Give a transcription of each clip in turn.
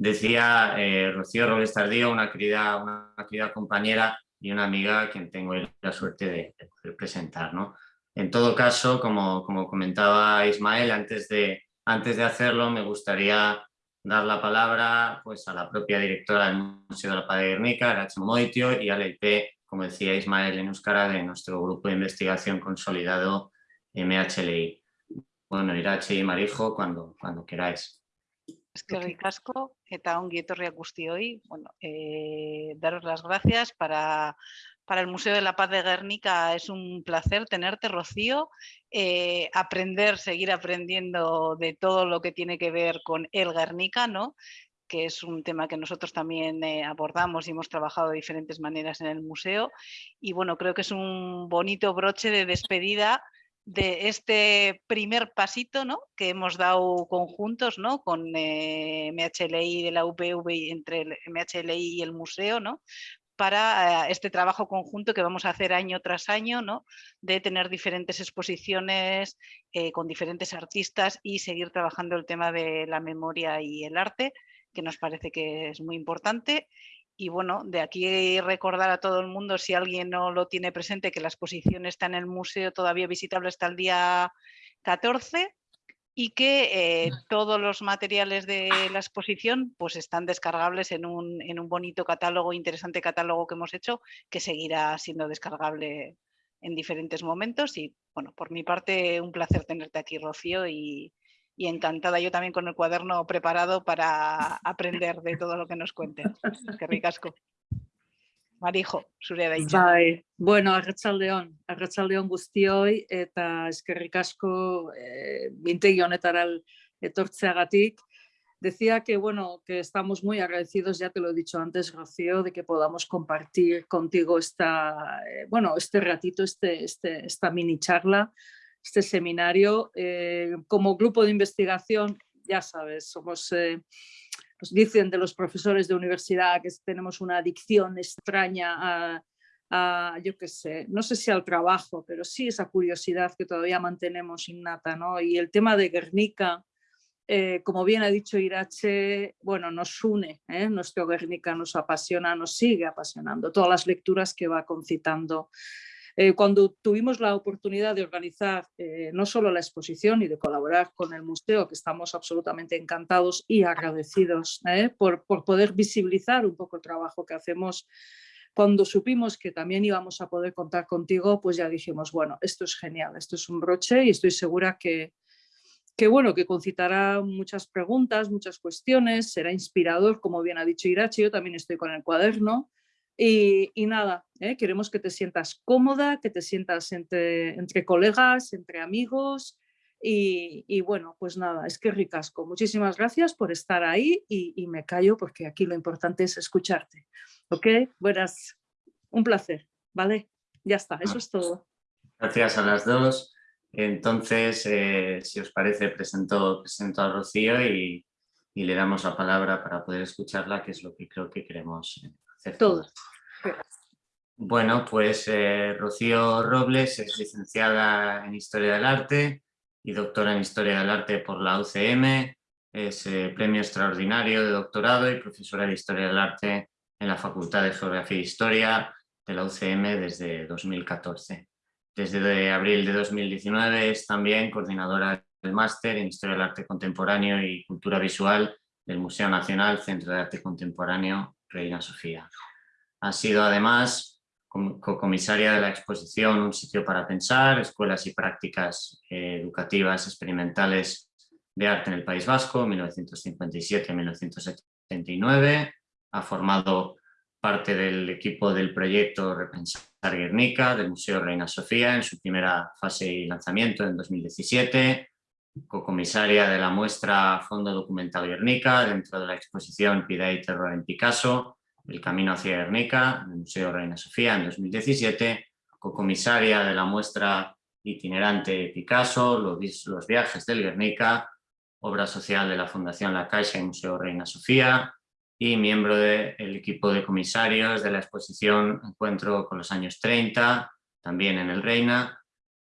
Decía eh, Rocío Robles Tardío, una querida, una querida compañera y una amiga a quien tengo la suerte de, de presentar. ¿no? En todo caso, como, como comentaba Ismael, antes de, antes de hacerlo me gustaría dar la palabra pues, a la propia directora del Museo de la Paz de Guernica, Arache Moitio, y al IP, como decía Ismael en Euskara, de nuestro grupo de investigación consolidado MHLI. Bueno, Irache y Marijo, cuando, cuando queráis. Es que ricasco, eta ongi etorriak hoy. Bueno, eh, daros las gracias para, para el Museo de la Paz de Guernica. Es un placer tenerte, Rocío. Eh, aprender, seguir aprendiendo de todo lo que tiene que ver con el Guernica, ¿no? que es un tema que nosotros también eh, abordamos y hemos trabajado de diferentes maneras en el museo. Y bueno, creo que es un bonito broche de despedida de este primer pasito ¿no? que hemos dado conjuntos ¿no? con eh, MHLI de la UPV y entre el MHLI y el museo, ¿no? para eh, este trabajo conjunto que vamos a hacer año tras año, ¿no? de tener diferentes exposiciones eh, con diferentes artistas y seguir trabajando el tema de la memoria y el arte, que nos parece que es muy importante y bueno, de aquí recordar a todo el mundo, si alguien no lo tiene presente, que la exposición está en el museo todavía visitable hasta el día 14 y que eh, todos los materiales de la exposición pues están descargables en un, en un bonito catálogo, interesante catálogo que hemos hecho, que seguirá siendo descargable en diferentes momentos. Y bueno, por mi parte un placer tenerte aquí Rocío y, y encantada yo también con el cuaderno preparado para aprender de todo lo que nos cuentes. Qué ricasco. Marijo, zure da itxa. Bai, bueno, arratsaldeon, arratsaldeon guztioi eta eskerrik asko eh, mintegi honetara etortzeagatik. Decía que, bueno, que estamos muy agradecidos, ya te lo he dicho antes, Rocío, de que podamos compartir contigo esta, eh, bueno, este ratito, este, este, esta mini charla, este seminario. Eh, como grupo de investigación, ya sabes, somos, eh, nos dicen de los profesores de universidad que tenemos una adicción extraña a, yo qué sé, no sé si al trabajo, pero sí esa curiosidad que todavía mantenemos innata, ¿no? Y el tema de Guernica, eh, como bien ha dicho Irache, bueno, nos une, nuestro Guernica nos apasiona, nos sigue apasionando, todas las lecturas que va concitando eh, cuando tuvimos la oportunidad de organizar eh, no solo la exposición y de colaborar con el museo, que estamos absolutamente encantados y agradecidos eh, por, por poder visibilizar un poco el trabajo que hacemos cuando supimos que también íbamos a poder contar contigo, pues ya dijimos, bueno, esto es genial, esto es un broche y estoy segura que, que bueno, que concitará muchas preguntas, muchas cuestiones, será inspirador, como bien ha dicho Irachi, yo también estoy con el cuaderno, y, nada, ¿eh? queremos que te sientas cómoda, que te sientas entre, entre colegas, entre amigos y, bueno, pues nada, es que ricasco. Muchísimas gracias por estar ahí y, me callo porque aquí lo importante es escucharte. ¿Ok? Buenas, un placer, ¿vale? Ya está, eso es todo. Gracias a las dos. Entonces, eh, si os parece, presento, presento a Rocío y, y, le damos la palabra para poder escucharla, que es lo que creo que queremos Bueno, pues eh, Rocío Robles es licenciada en Historia del Arte y doctora en Historia del Arte por la UCM, es eh, premio extraordinario de doctorado y profesora de Historia del Arte en la Facultad de Geografía e Historia de la UCM desde 2014. Desde abril de 2019 es también coordinadora del máster en Historia del Arte Contemporáneo y Cultura Visual del Museo Nacional Centro de Arte Contemporáneo Reina Sofía. Ha sido además co-comisaria de la exposición Un sitio para pensar, escuelas y prácticas eh, educativas experimentales de arte en el País Vasco, 1957-1979. Ha formado parte del equipo del proyecto Repensar Guernica del Museo Reina Sofía en su primera fase y lanzamiento en 2017, co-comisaria de la muestra Fondo Documental Guernica dentro de la exposición Pida y Terror en Picasso el camino hacia Guernica, Museo Reina Sofía en 2017, co-comisaria de la muestra itinerante Picasso, los, viajes del Guernica, obra social de la Fundación La Caixa y Museo Reina Sofía, y miembro del equipo de comisarios de la exposición Encuentro con los años 30, también en el Reina.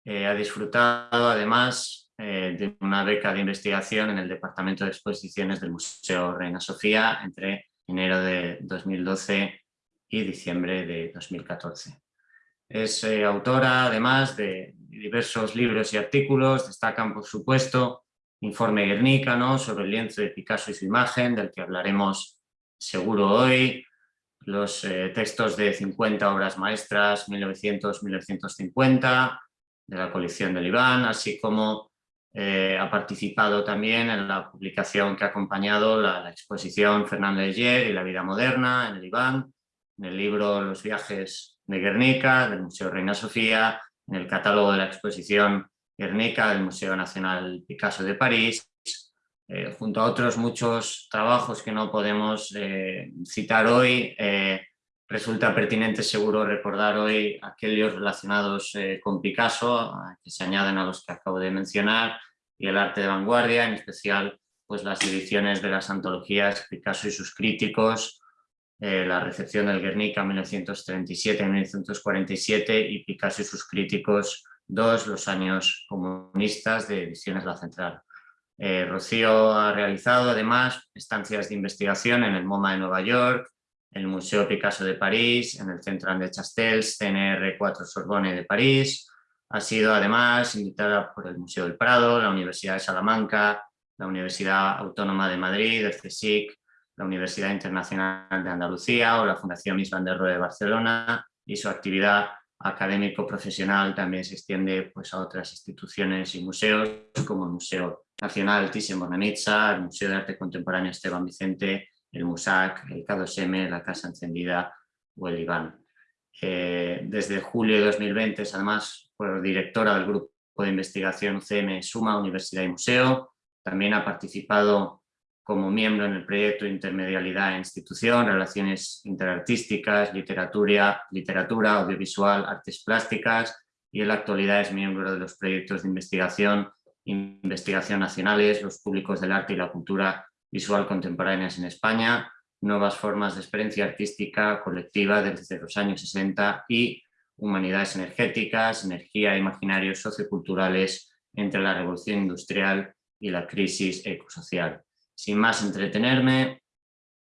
Eh, ha disfrutado además eh, de una beca de investigación en el Departamento de Exposiciones del Museo Reina Sofía entre enero de 2012 y diciembre de 2014. Es eh, autora, además, de diversos libros y artículos, destacan, por supuesto, Informe Guernica, sobre el lienzo de Picasso y su imagen, del que hablaremos seguro hoy, los eh, textos de 50 obras maestras 1900-1950 de la colección del Iván, así como eh, ha participado también en la publicación que ha acompañado la, exposición Fernando de Gier y la vida moderna en el Iván, en el libro Los viajes de Guernica del Museo Reina Sofía, en el catálogo de la exposición Guernica del Museo Nacional Picasso de París, eh, junto a otros muchos trabajos que no podemos eh, citar hoy, resulta pertinente seguro recordar hoy aquellos relacionados con Picasso, que se añaden a los que acabo de mencionar, y el arte de vanguardia, en especial pues, las ediciones de las antologías Picasso y sus críticos, la recepción del Guernica 1937-1947 y Picasso y sus críticos, dos, los años comunistas de Ediciones La Central. Eh, Rocío ha realizado además estancias de investigación en el MoMA de Nueva York, el Museo Picasso de París, en el Centro André Chastels, CNR 4 Sorbonne de París. Ha sido además invitada por el Museo del Prado, la Universidad de Salamanca, la Universidad Autónoma de Madrid, el CSIC, la Universidad Internacional de Andalucía o la Fundación der Rohe de Barcelona y su actividad académico profesional también se extiende pues, a otras instituciones y museos como el Museo Nacional Thyssen Bornemisza, el Museo de Arte Contemporáneo Esteban Vicente, el MUSAC, el K2M, la Casa Encendida o el IBAN. Eh, desde julio de 2020 es además fue directora del grupo de investigación UCM Suma Universidad y Museo. También ha participado como miembro en el proyecto Intermedialidad e Institución, Relaciones Interartísticas, Literatura, literatura Audiovisual, Artes Plásticas y en la actualidad es miembro de los proyectos de investigación investigación nacionales, los públicos del arte y la cultura visual contemporáneas en España, nuevas formas de experiencia artística colectiva desde los años 60 y humanidades energéticas, energía imaginarios socioculturales entre la revolución industrial y la crisis ecosocial. Sin más entretenerme,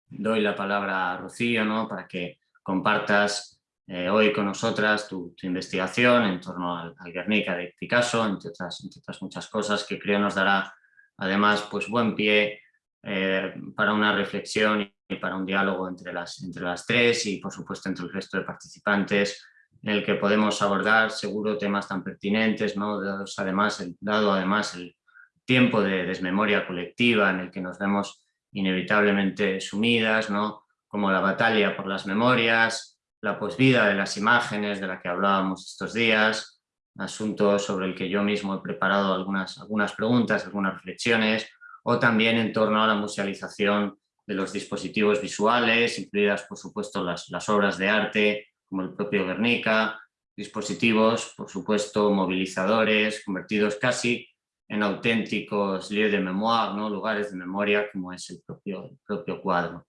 doy la palabra a Rocío ¿no? para que compartas eh, hoy con nosotras tu, investigación en torno al, Guernica de Picasso, entre otras, otras, muchas cosas que creo nos dará además pues buen pie eh, para una reflexión y para un diálogo entre las, entre las tres y por supuesto entre el resto de participantes en el que podemos abordar seguro temas tan pertinentes, ¿no? además, dado además el tiempo de desmemoria colectiva en el que nos vemos inevitablemente sumidas, ¿no? como la batalla por las memorias, la posvida de las imágenes de la que hablábamos estos días, asunto sobre el que yo mismo he preparado algunas, algunas preguntas, algunas reflexiones, o también en torno a la musealización de los dispositivos visuales, incluidas por supuesto las, obras de arte, como el propio Guernica, dispositivos, por supuesto, movilizadores, convertidos casi en auténticos lieux de mémoire, ¿no? lugares de memoria, como es el propio, propio cuadro.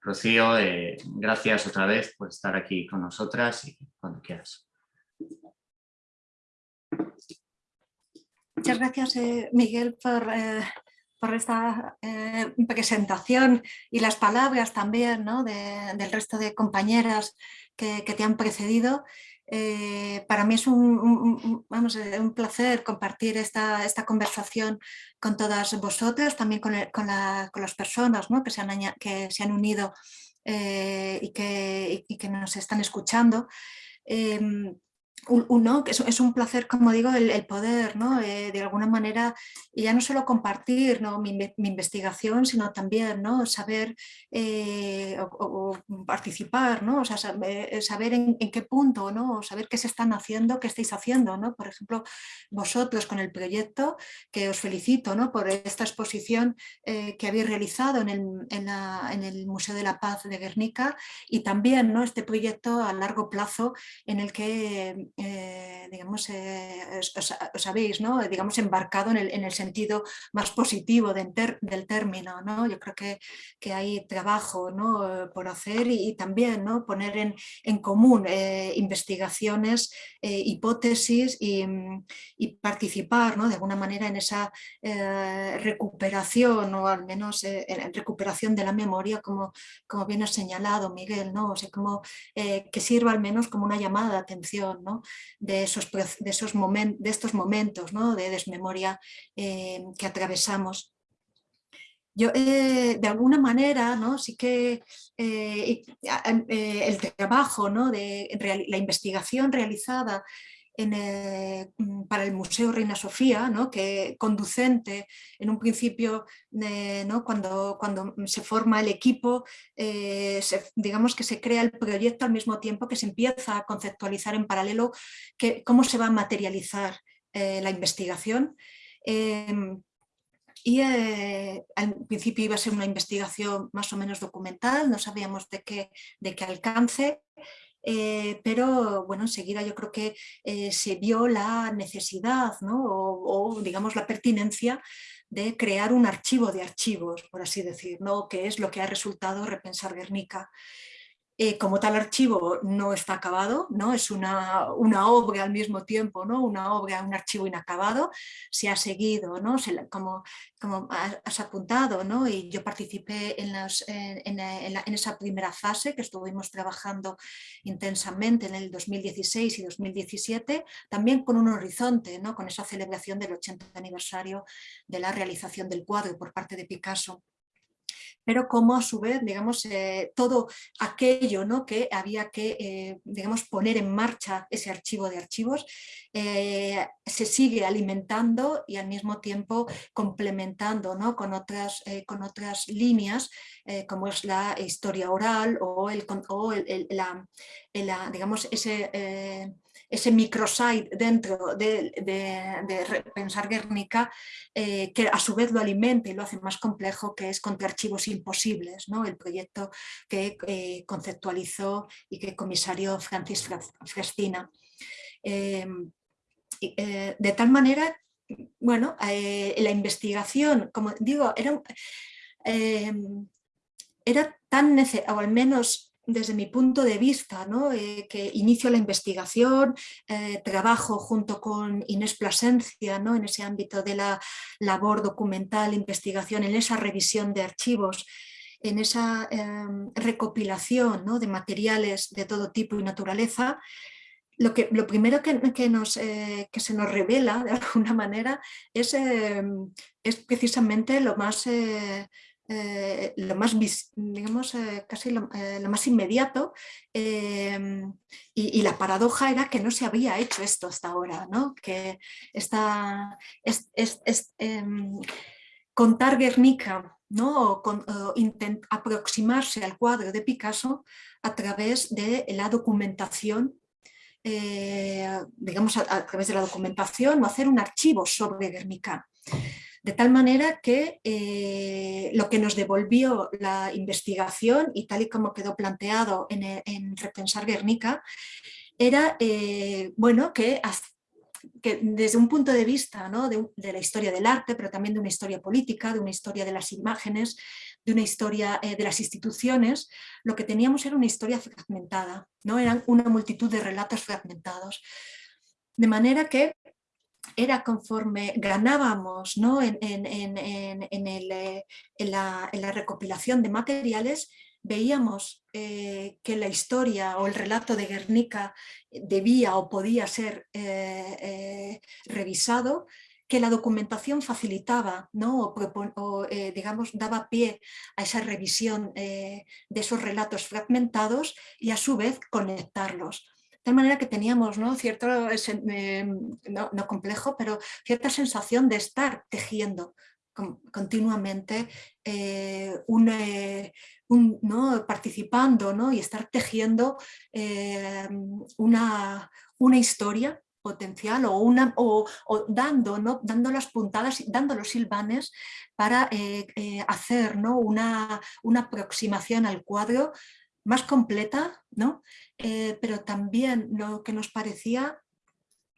Rocío, eh, gracias otra vez por estar aquí con nosotras y cuando quieras. Muchas gracias, eh, Miguel, por, eh, por esta presentación y las palabras también del resto de compañeras que, que te han precedido. Eh, para mí es un, vamos, eh, un placer compartir esta, esta, conversación con todas vosotras, también con, con, las personas ¿no? que, se han, que, se han, unido eh, y, que, y, que, nos están escuchando. Em, uno, que es, un placer, como digo, el, poder, ¿no? Eh, de alguna manera, ya no solo compartir ¿no? mi, investigación, sino también ¿no? saber eh, o, participar, ¿no? o sea, eh, saber, en, qué punto, ¿no? saber qué se están haciendo, qué estáis haciendo. ¿no? Por ejemplo, vosotros con el proyecto, que os felicito ¿no? por esta exposición que habéis realizado en el, en el Museo de la Paz de Guernica y también ¿no? este proyecto a largo plazo en el que digamos, os, habéis ¿no? digamos, embarcado en el, en el sentido más positivo del término. ¿no? Yo creo que, que hay trabajo ¿no? por hacer y, también ¿no? poner en, en común investigaciones, hipótesis y, participar ¿no? de alguna manera en esa recuperación o al menos en recuperación de la memoria como, como bien has señalado Miguel, ¿no? o sea, como, que sirva al menos como una llamada de atención ¿no? De, esos, de, esos de estos momentos ¿no? de desmemoria eh, que atravesamos. Yo, eh, de alguna manera, ¿no? sí que eh, el trabajo ¿no? de la investigación realizada eh, mm, para el Museo Reina Sofía, ¿no? que conducente en un principio, ¿no? cuando, cuando se forma el equipo, eh, digamos que se crea el proyecto al mismo tiempo que se empieza a conceptualizar en paralelo cómo se va a materializar eh, la investigación. Em, y al principio iba a ser una investigación más o menos documental, no sabíamos de qué, de qué alcance, eh, pero bueno, enseguida yo creo que eh, se vio la necesidad o, digamos la pertinencia de crear un archivo de archivos, por así decir, ¿no? que es lo que ha resultado Repensar Guernica. Eh, como tal archivo no está acabado, ¿no? es una, una, obra al mismo tiempo, ¿no? una obra, un archivo inacabado, se ha seguido, ¿no? como, como has apuntado, ¿no? y yo participé en, en, en, esa primera fase que estuvimos trabajando intensamente en el 2016 y 2017, también con un horizonte, ¿no? con esa celebración del 80 aniversario de la realización del cuadro por parte de Picasso pero como a su vez, digamos, eh, todo aquello ¿no? que había que, eh, digamos, poner en marcha ese archivo de archivos, eh, se sigue alimentando y al mismo tiempo complementando ¿no? con, otras, con otras líneas, como es la historia oral o, el, o la, digamos, ese ese microsite dentro de, Pensar Guernica, eh, que a su vez lo alimenta y lo hace más complejo, que es contra archivos imposibles, ¿no? el proyecto que eh, conceptualizó y que comisario Francis Frestina. Em, eh, de tal manera, bueno, la investigación, como digo, era, em, era tan necesario, o al menos desde mi punto de vista, ¿no? Eh, que inicio la investigación, eh, trabajo junto con Inés Plasencia ¿no? en ese ámbito de la labor documental, investigación, en esa revisión de archivos, en esa em, recopilación de materiales de todo tipo y naturaleza, lo, que, lo primero que, nos, eh, que se nos revela de alguna manera es, em, es precisamente lo más lo más, digamos, eh, casi lo, eh, más inmediato em, y, la paradoja era que no se había hecho esto hasta ahora, ¿no? que esta, es, em, contar Guernica ¿no? o, aproximarse al cuadro de Picasso a través de la documentación digamos a, través de la documentación o hacer un archivo sobre Guernica. De tal manera que eh, lo que nos devolvió la investigación y tal y como quedó planteado en, Repensar Guernica, era eh, bueno, que, desde un punto de vista de, la historia del arte, pero también de una historia política, de una historia de las imágenes, de una historia eh, de las instituciones, lo que teníamos era una historia fragmentada, ¿no? eran una multitud de relatos fragmentados. De manera que era conforme ganábamos ¿no? en, eh, la, recopilación de materiales, veíamos eh, que la historia o el relato de Guernica debía o podía ser eh, revisado, que la documentación facilitaba ¿no? o, digamos, daba pie a esa revisión de esos relatos fragmentados y a su vez conectarlos tal manera que teníamos ¿no? cierto, eh, no, complejo, pero cierta sensación de estar tejiendo continuamente, eh, eh, participando ¿no? y estar tejiendo una, una historia potencial o, una, o, dando, ¿no? dando las puntadas, dando los silvanes para hacer ¿no? una, una aproximación al cuadro más completa, ¿no? Eh, pero también lo que nos parecía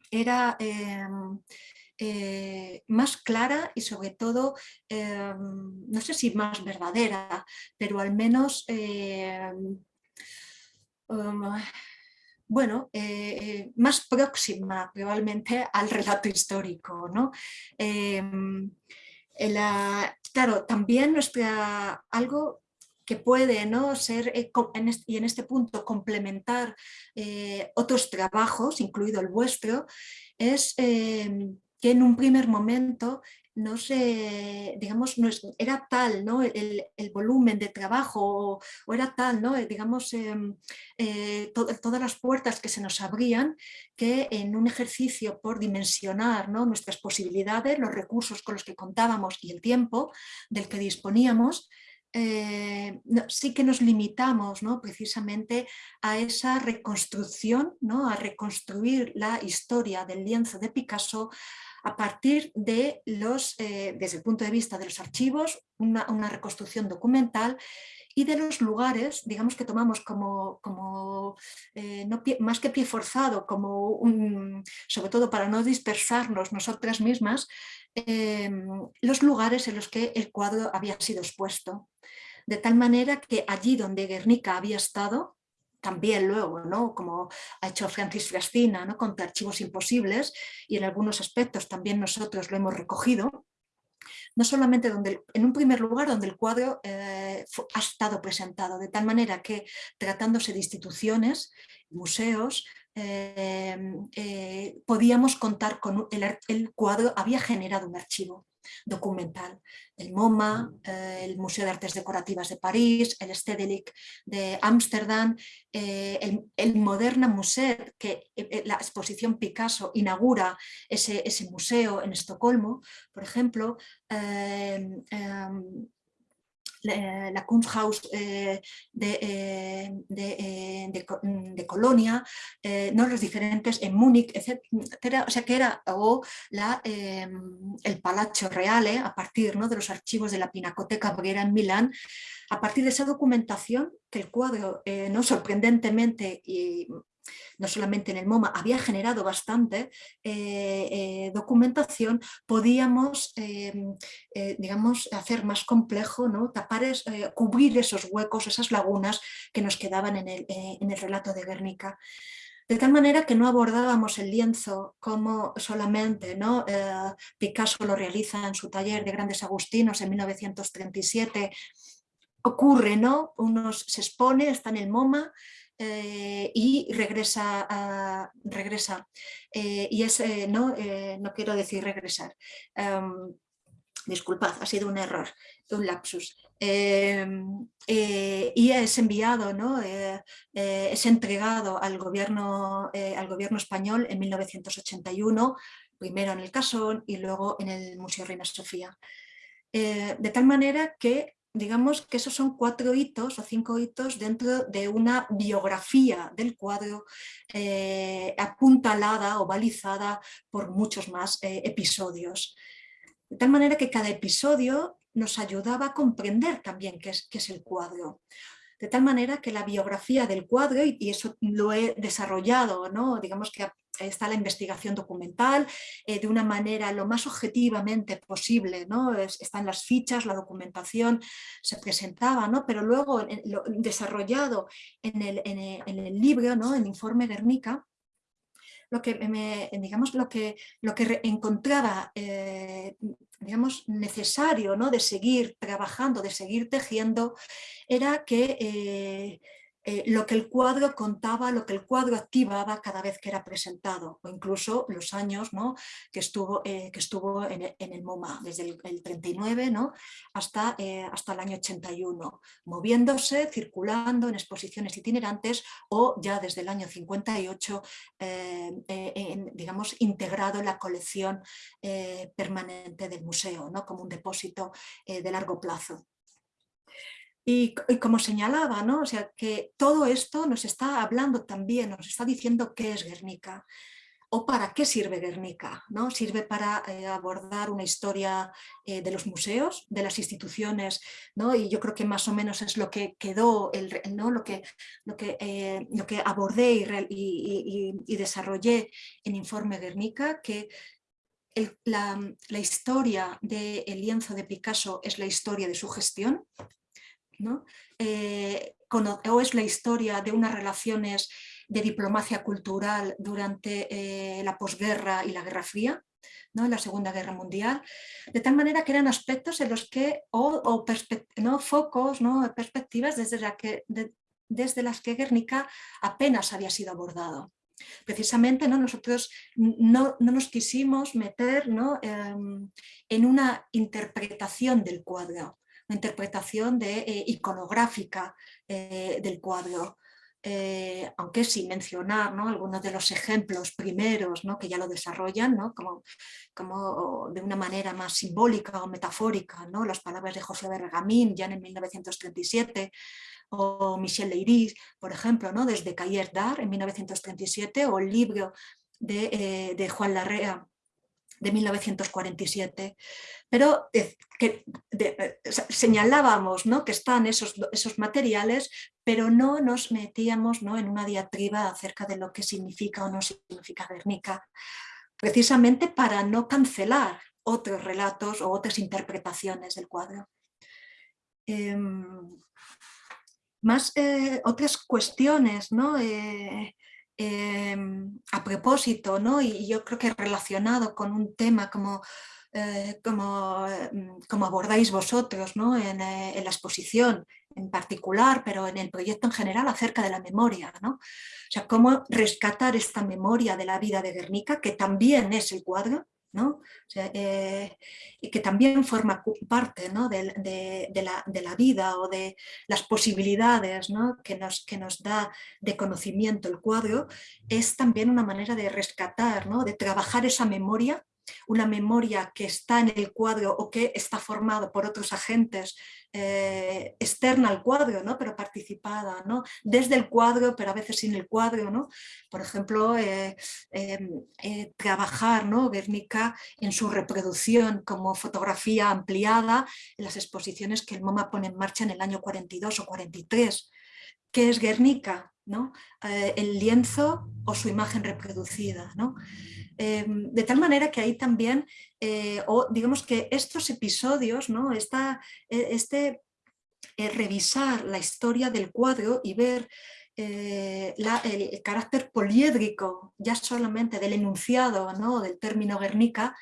era em, eh, más clara y sobre todo, em, no sé si más verdadera, pero al menos, em, bueno, eh, más próxima probablemente al relato histórico. ¿no? claro, también nuestra, algo que puede ¿no? ser, eh, y en este punto complementar eh, otros trabajos, incluido el vuestro, es em, que en un primer momento no se, digamos, no era tal ¿no? el, volumen de trabajo o, era tal, ¿no? digamos, eh, todas las puertas que se nos abrían que en un ejercicio por dimensionar ¿no? nuestras posibilidades, los recursos con los que contábamos y el tiempo del que disponíamos, eh, sí que nos limitamos ¿no? precisamente a esa reconstrucción, ¿no? a reconstruir la historia del lienzo de Picasso a partir de los, eh, desde el punto de vista de los archivos, una, reconstrucción documental y de los lugares, digamos que tomamos como, como eh, más que pie forzado, como sobre todo para no dispersarnos nosotras mismas, Em, los lugares en los que el cuadro había sido expuesto. De tal manera que allí donde Guernica había estado, también luego, ¿no? como ha hecho Francis Frastina, ¿no? con archivos imposibles, y en algunos aspectos también nosotros lo hemos recogido, no solamente donde, en un primer lugar donde el cuadro eh, ha estado presentado, de tal manera que tratándose de instituciones, museos, Em, eh, podíamos contar con el, cuadro, había generado un archivo documental. El MoMA, eh, el Museo de Artes Decorativas de París, el Stedelijk de Ámsterdam, eh, el, el, Moderna Museet, que la exposición Picasso inaugura ese, ese museo en Estocolmo, por ejemplo, em, la Kunsthaus eh, eh, eh, de, Colonia, ¿no? los diferentes en Múnich, etcétera, o sea que era o la, em, el Palazzo Reale a partir ¿no? de los archivos de la Pinacoteca Brera en Milán, a partir de esa documentación que el cuadro, no sorprendentemente y no solamente en el MoMA, había generado bastante eh, eh, documentación, podíamos em, eh, digamos, hacer más complejo, ¿no? tapar cubrir esos huecos, esas lagunas que nos quedaban en el, en el relato de Guernica. De tal manera que no abordábamos el lienzo como solamente ¿no? Picasso lo realiza en su taller de Grandes Agustinos en 1937, ocurre, ¿no? Unos se expone, está en el MoMA, eh, y regresa, regresa eh, y es, eh, no, no quiero decir regresar, em, disculpad, ha sido un error, un lapsus, em, y es enviado, ¿no? es entregado al gobierno, al gobierno español en 1981, primero en el Casón y luego en el Museo Reina Sofía. de tal manera que digamos que esos son cuatro hitos o cinco hitos dentro de una biografía del cuadro eh, apuntalada o balizada por muchos más eh, episodios. De tal manera que cada episodio nos ayudaba a comprender también qué es, qué es el cuadro de tal manera que la biografía del cuadro, y eso lo he desarrollado, ¿no? digamos que está la investigación documental eh, de una manera lo más objetivamente posible, ¿no? están las fichas, la documentación se presentaba, ¿no? pero luego desarrollado en el, en el, libro, ¿no? en Informe Guernica, lo que, me, digamos, lo que, lo que encontraba eh, digamos, necesario ¿no? de seguir trabajando, de seguir tejiendo, era que eh, eh, lo que el cuadro contaba, lo que el cuadro activaba cada vez que era presentado, o incluso los años ¿no? que estuvo, eh, que estuvo en, el MoMA, desde el, 39 ¿no? hasta, hasta el año 81, moviéndose, circulando en exposiciones itinerantes o ya desde el año 58, digamos, integrado en la colección permanente del museo, ¿no? como un depósito de largo plazo. Y, como señalaba, ¿no? o sea, que todo esto nos está hablando también, nos está diciendo qué es Guernica. o para qué sirve Guernica. ¿no? Sirve para eh, abordar una historia eh, de los museos, de las instituciones, ¿no? y yo creo que más o menos es lo que quedó, el, ¿no? lo, que, lo, que, eh, lo que abordé y, desarrollé en Informe Guernica, que la, la, historia del lienzo de Picasso es la historia de su gestión, ¿no? o es la historia de unas relaciones de diplomacia cultural durante eh, la posguerra y la Guerra Fría, ¿no? la Segunda Guerra Mundial, de tal manera que eran aspectos en los que, o, ¿no? focos, ¿no? perspectivas desde, la que, desde las que Guernica apenas había sido abordado. Precisamente ¿no? nosotros no, no, nos quisimos meter ¿no? Em, en una interpretación del cuadro, una interpretación de, eh, iconográfica eh, del cuadro, eh, aunque sin mencionar ¿no? algunos de los ejemplos primeros ¿no? que ya lo desarrollan, ¿no? como, como de una manera más simbólica o metafórica, las palabras de José Bergamín ya en 1937, o Michel Leiris, por ejemplo, desde Cahiers d'Art en 1937, o el libro de, de Juan Larrea de 1947, pero que señalábamos ¿no? que están esos, esos materiales, pero no nos metíamos ¿no? en una diatriba acerca de lo que significa o no significa Guernica, precisamente para no cancelar otros relatos o otras interpretaciones del cuadro. Em, más eh, otras cuestiones, ¿no? Eh, Em, a propósito, ¿no? y yo creo que relacionado con un tema como, eh, como, em, como, abordáis vosotros ¿no? en, eh, en, la exposición en particular, pero en el proyecto en general acerca de la memoria. ¿no? O sea, cómo rescatar esta memoria de la vida de Guernica, que también es el cuadro, eh, y que también forma parte de, la, vida o de las posibilidades que, nos, que nos da de conocimiento el cuadro, es también una manera de rescatar, de trabajar esa memoria una memoria que está en el cuadro o que está formado por otros agentes eh, externa al cuadro, ¿no? pero participada, ¿no? desde el cuadro, pero a veces sin el cuadro. ¿no? Por ejemplo, eh, em, eh, trabajar ¿no? Guernica en su reproducción como fotografía ampliada en las exposiciones que el MoMA pone en marcha en el año 42 o 43. ¿Qué es Guernica? ¿No? el lienzo o su imagen reproducida. ¿no? Em, de tal manera que ahí también, eh, o digamos que estos episodios, ¿no? E, este eh, revisar la historia del cuadro y ver eh, el carácter poliédrico ya solamente del enunciado ¿no? del término Guernica,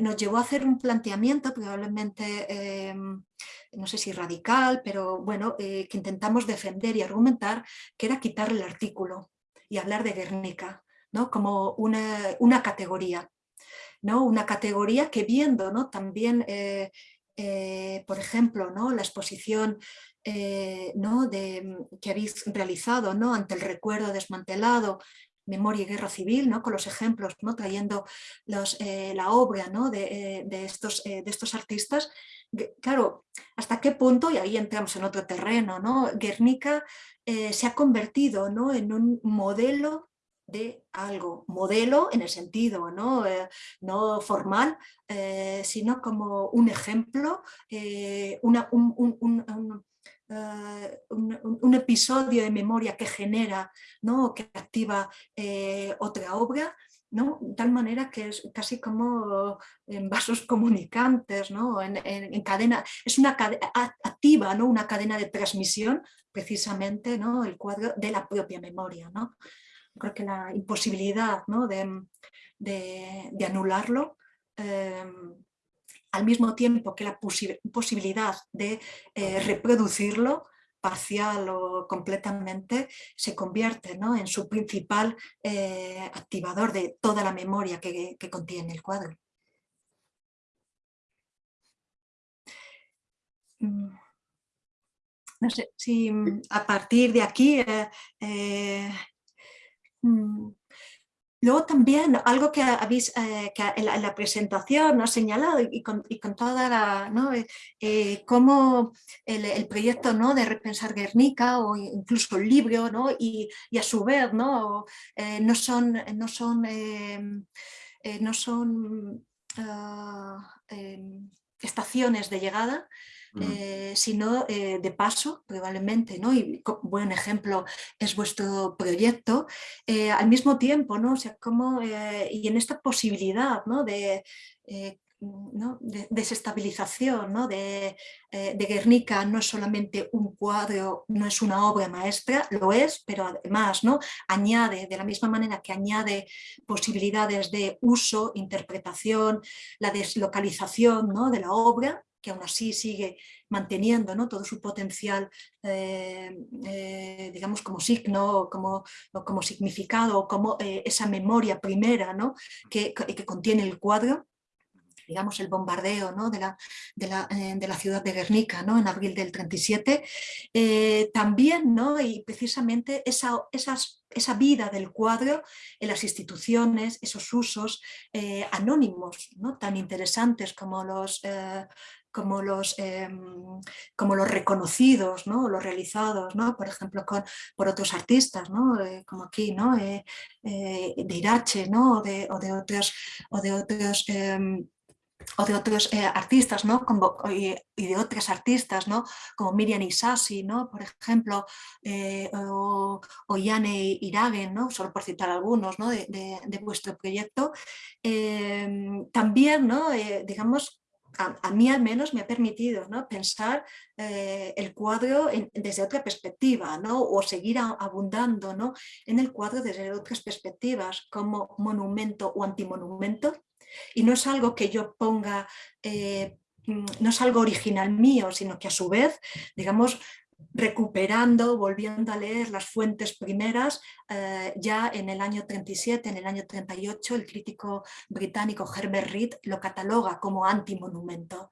nos llevó a hacer un planteamiento probablemente, em, no sé si radical, pero bueno, que intentamos defender y argumentar, que era quitar el artículo y hablar de Guernica como una, categoría. ¿no? Una categoría que viendo ¿no? también, eh, eh, por ejemplo, ¿no? la exposición eh, ¿no? de, que habéis realizado ¿no? ante el recuerdo desmantelado, Memoria y Guerra Civil, ¿no? con los ejemplos, ¿no? trayendo los, la obra ¿no? de, estos, de estos artistas, claro, hasta qué punto, y ahí entramos en otro terreno, ¿no? Guernica se ha convertido ¿no? en un modelo de algo, modelo en el sentido no, eh, no formal, eh, sino como un ejemplo, eh, una, un, un, un, episodio de memoria que genera, ¿no? que activa otra obra, ¿no? de tal manera que es casi como en vasos comunicantes, ¿no? en, en, cadena, es una cadena activa, ¿no? una cadena de transmisión precisamente ¿no? el cuadro de la propia memoria. ¿no? creo que la imposibilidad de, anularlo, em, al mismo tiempo que la posibilidad de eh, reproducirlo parcial o completamente, se convierte en su principal eh, activador de toda la memoria que, contiene el cuadro. Mm. No sé si a partir de aquí eh, Mm. Luego también algo que habéis eh, que en, la, presentación ha señalado y con, y con, toda la, ¿no? Eh, eh, cómo el, proyecto ¿no? de repensar Guernica o incluso el libro ¿no? y, y a su vez no, no son, no son, no son uh, estaciones de llegada, eh, sino eh, de paso probablemente, ¿no? y buen ejemplo es vuestro proyecto, eh, al mismo tiempo, ¿no? o sea, como, y en esta posibilidad ¿no? de ¿no? de desestabilización ¿no? De, de, Guernica no es solamente un cuadro, no es una obra maestra, lo es, pero además ¿no? añade, de la misma manera que añade posibilidades de uso, interpretación, la deslocalización ¿no? de la obra, que aún así sigue manteniendo ¿no? todo su potencial, eh, eh, digamos, como signo, como, como significado, como eh, esa memoria primera ¿no? que, que, contiene el cuadro digamos, el bombardeo ¿no? de, la, de, la, de, la, ciudad de Guernica ¿no? en abril del 37, también, ¿no? y precisamente esa, esas, esa vida del cuadro en las instituciones, esos usos anónimos ¿no? tan interesantes como los, como los, em, como los reconocidos, ¿no? los realizados, ¿no? por ejemplo, con, por otros artistas, ¿no? Eh, como aquí, ¿no? Eh, eh, de Irache ¿no? o, de, o de otros, o de otros em, o de otros artistas, ¿no? Como, y, de otras artistas, ¿no? Como Miriam Isasi, ¿no? Por ejemplo, o, o, Yane Iragen, ¿no? Solo por citar algunos, ¿no? De, de vuestro proyecto. Em, también, ¿no? digamos, a, mí al menos me ha permitido ¿no? pensar eh, el cuadro desde otra perspectiva ¿no? o seguir abundando ¿no? en el cuadro desde otras perspectivas como monumento o antimonumento y no es algo que yo ponga eh, mm, no es algo original mío, sino que a su vez, digamos, recuperando, volviendo a leer las fuentes primeras, eh, ya en el año 37, en el año 38, el crítico británico Herbert Reed lo cataloga como antimonumento.